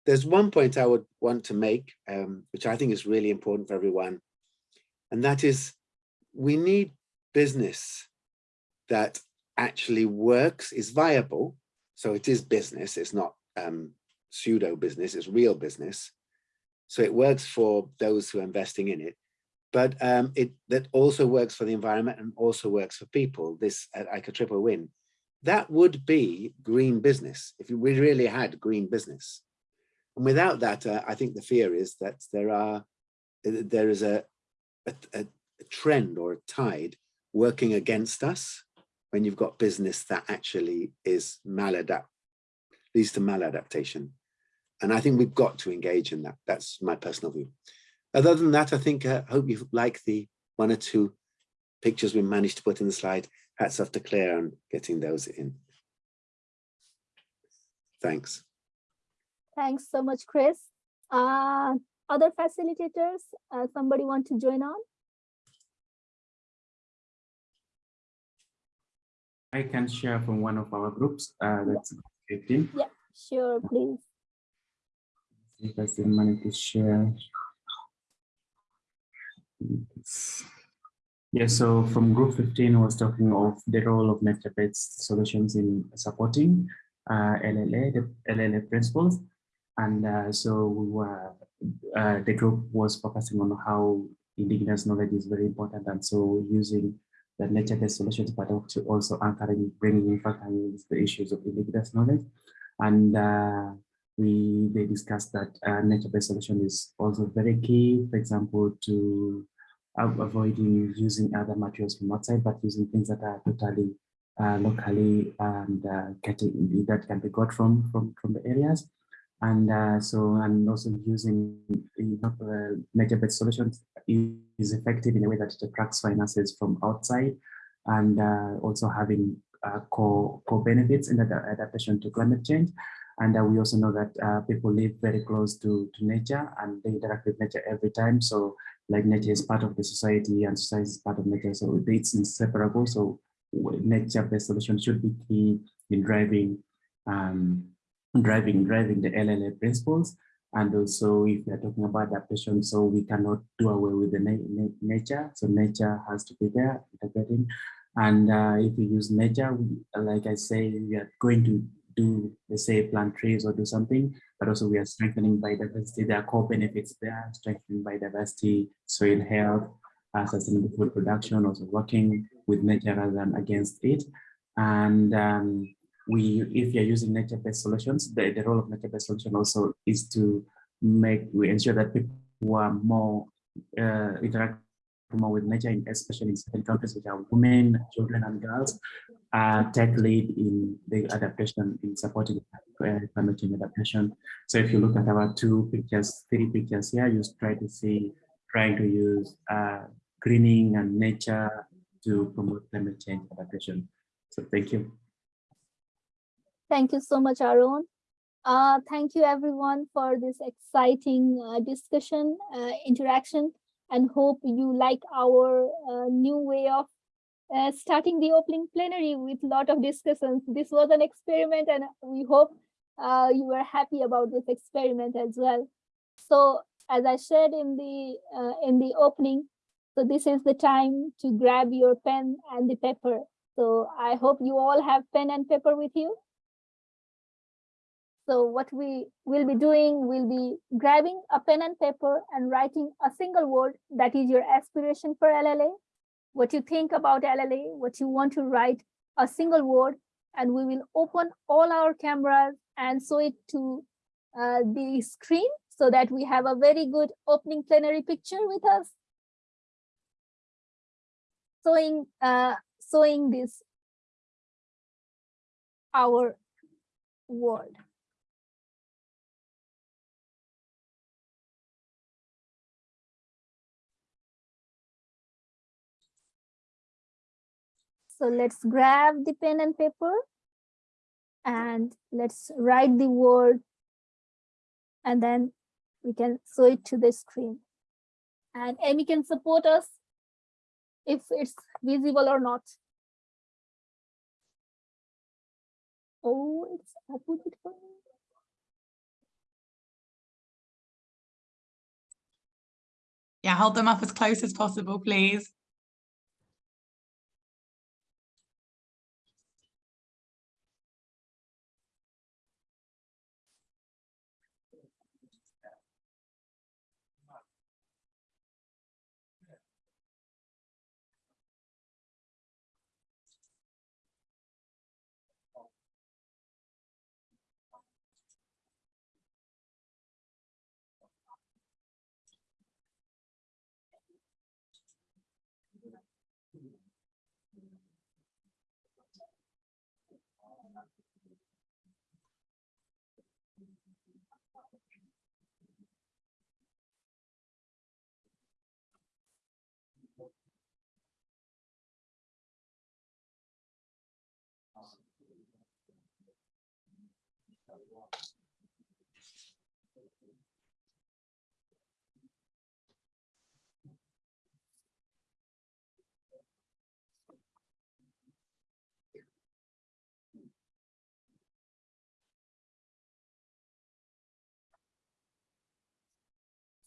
There's one point I would want to make, um, which I think is really important for everyone. And that is we need business that actually works, is viable. So it is business, it's not um, pseudo business, it's real business. So it works for those who are investing in it but um, it that also works for the environment and also works for people. This uh, like a triple win. That would be green business if we really had green business. And without that, uh, I think the fear is that there are there is a, a, a trend or a tide working against us when you've got business that actually is maladapt leads to maladaptation. And I think we've got to engage in that. That's my personal view. Other than that, I think I hope you like the one or two pictures we managed to put in the slide. Hats off to Claire on getting those in. Thanks. Thanks so much, Chris. Uh, other facilitators, uh, somebody want to join on? I can share from one of our groups. Uh, that's 15. Yeah, sure, please. If I still manage to share. Yeah, so from group 15 I was talking of the role of nature-based solutions in supporting uh, LLA, the LLA principles. And uh, so we were, uh, the group was focusing on how indigenous knowledge is very important. And so using the nature-based solutions, but also anchoring, bringing in factoring the issues of indigenous knowledge. And uh, we they discussed that uh, nature-based solution is also very key, for example, to avoiding using other materials from outside, but using things that are totally uh, locally and uh, getting that can be got from from from the areas, and uh, so and also using uh, nature-based solutions is effective in a way that it attracts finances from outside, and uh, also having uh, core core benefits in the adaptation to climate change. And we also know that people live very close to, to nature and they interact with nature every time. So like nature is part of the society and society is part of nature. So it's inseparable. So nature-based solutions should be key in driving, um, driving, driving the LLA principles. And also if we're talking about adaptation, so we cannot do away with the na na nature. So nature has to be there, integrating. And uh, if we use nature, we, like I say, we are going to do, let's say, plant trees or do something, but also we are strengthening biodiversity. There are core benefits there, strengthening biodiversity, soil health, uh, sustainable food production, also working with nature rather than against it. And um, we, if you're using nature-based solutions, the, the role of nature-based solution also is to make, we ensure that people who are more uh, interact more with nature, especially in certain countries which are women, children, and girls, uh, take lead in the adaptation, in supporting uh, climate change adaptation. So if you look at our two pictures, three pictures here, you try to see, trying to use uh, greening and nature to promote climate change adaptation. So thank you. Thank you so much, Arun. Uh, thank you everyone for this exciting uh, discussion, uh, interaction, and hope you like our uh, new way of uh, starting the opening plenary with a lot of discussions. This was an experiment and we hope uh, you were happy about this experiment as well. So as I said in the in the opening, so this is the time to grab your pen and the paper. So I hope you all have pen and paper with you. So what we will be doing, will be grabbing a pen and paper and writing a single word that is your aspiration for LLA, what you think about LLA, what you want to write, a single word, and we will open all our cameras and show it to uh, the screen so that we have a very good opening plenary picture with us. Showing, uh, showing this, our word. So let's grab the pen and paper and let's write the word and then we can show it to the screen. And Amy can support us if it's visible or not. Oh, it's opposite for me. Yeah, hold them up as close as possible, please.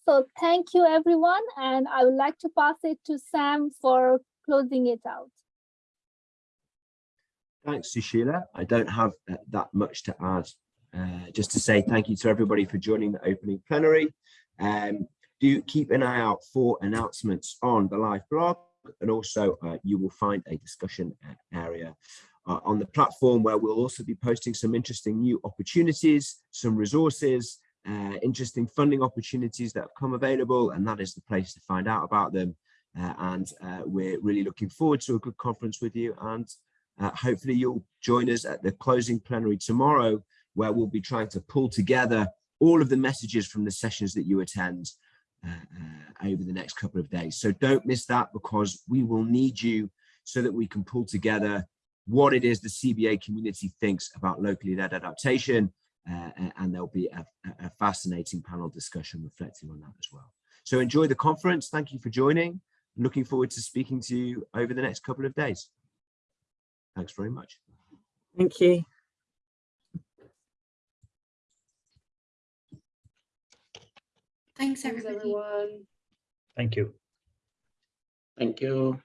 So thank you, everyone. And I would like to pass it to Sam for closing it out. Thanks, Sushila. I don't have uh, that much to add. Uh, just to say thank you to everybody for joining the opening plenary. Um, do keep an eye out for announcements on the live blog and also uh, you will find a discussion area uh, on the platform where we'll also be posting some interesting new opportunities, some resources, uh, interesting funding opportunities that have come available and that is the place to find out about them. Uh, and uh, we're really looking forward to a good conference with you and uh, hopefully you'll join us at the closing plenary tomorrow where we'll be trying to pull together all of the messages from the sessions that you attend uh, uh, over the next couple of days. So don't miss that because we will need you so that we can pull together what it is the CBA community thinks about locally led adaptation uh, and there'll be a, a fascinating panel discussion reflecting on that as well. So enjoy the conference. Thank you for joining. Looking forward to speaking to you over the next couple of days. Thanks very much. Thank you. Thanks, everybody. everyone. Thank you. Thank you.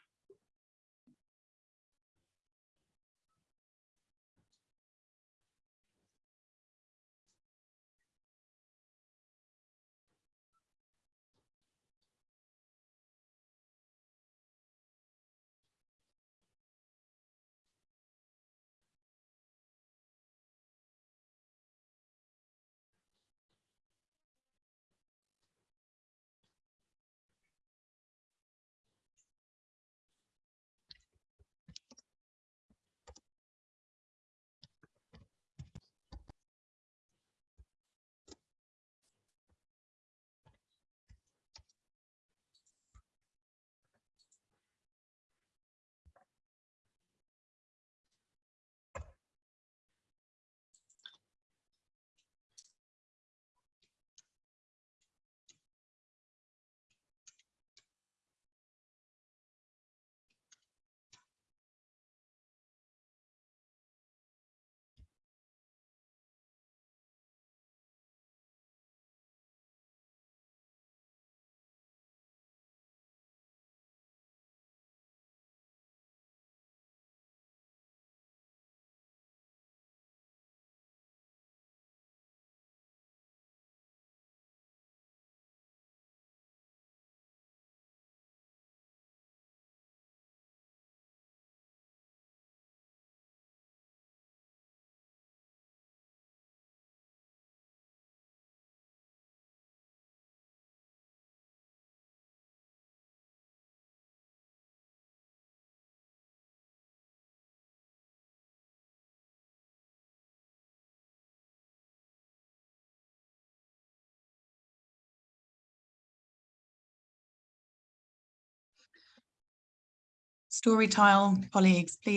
Story tile colleagues, please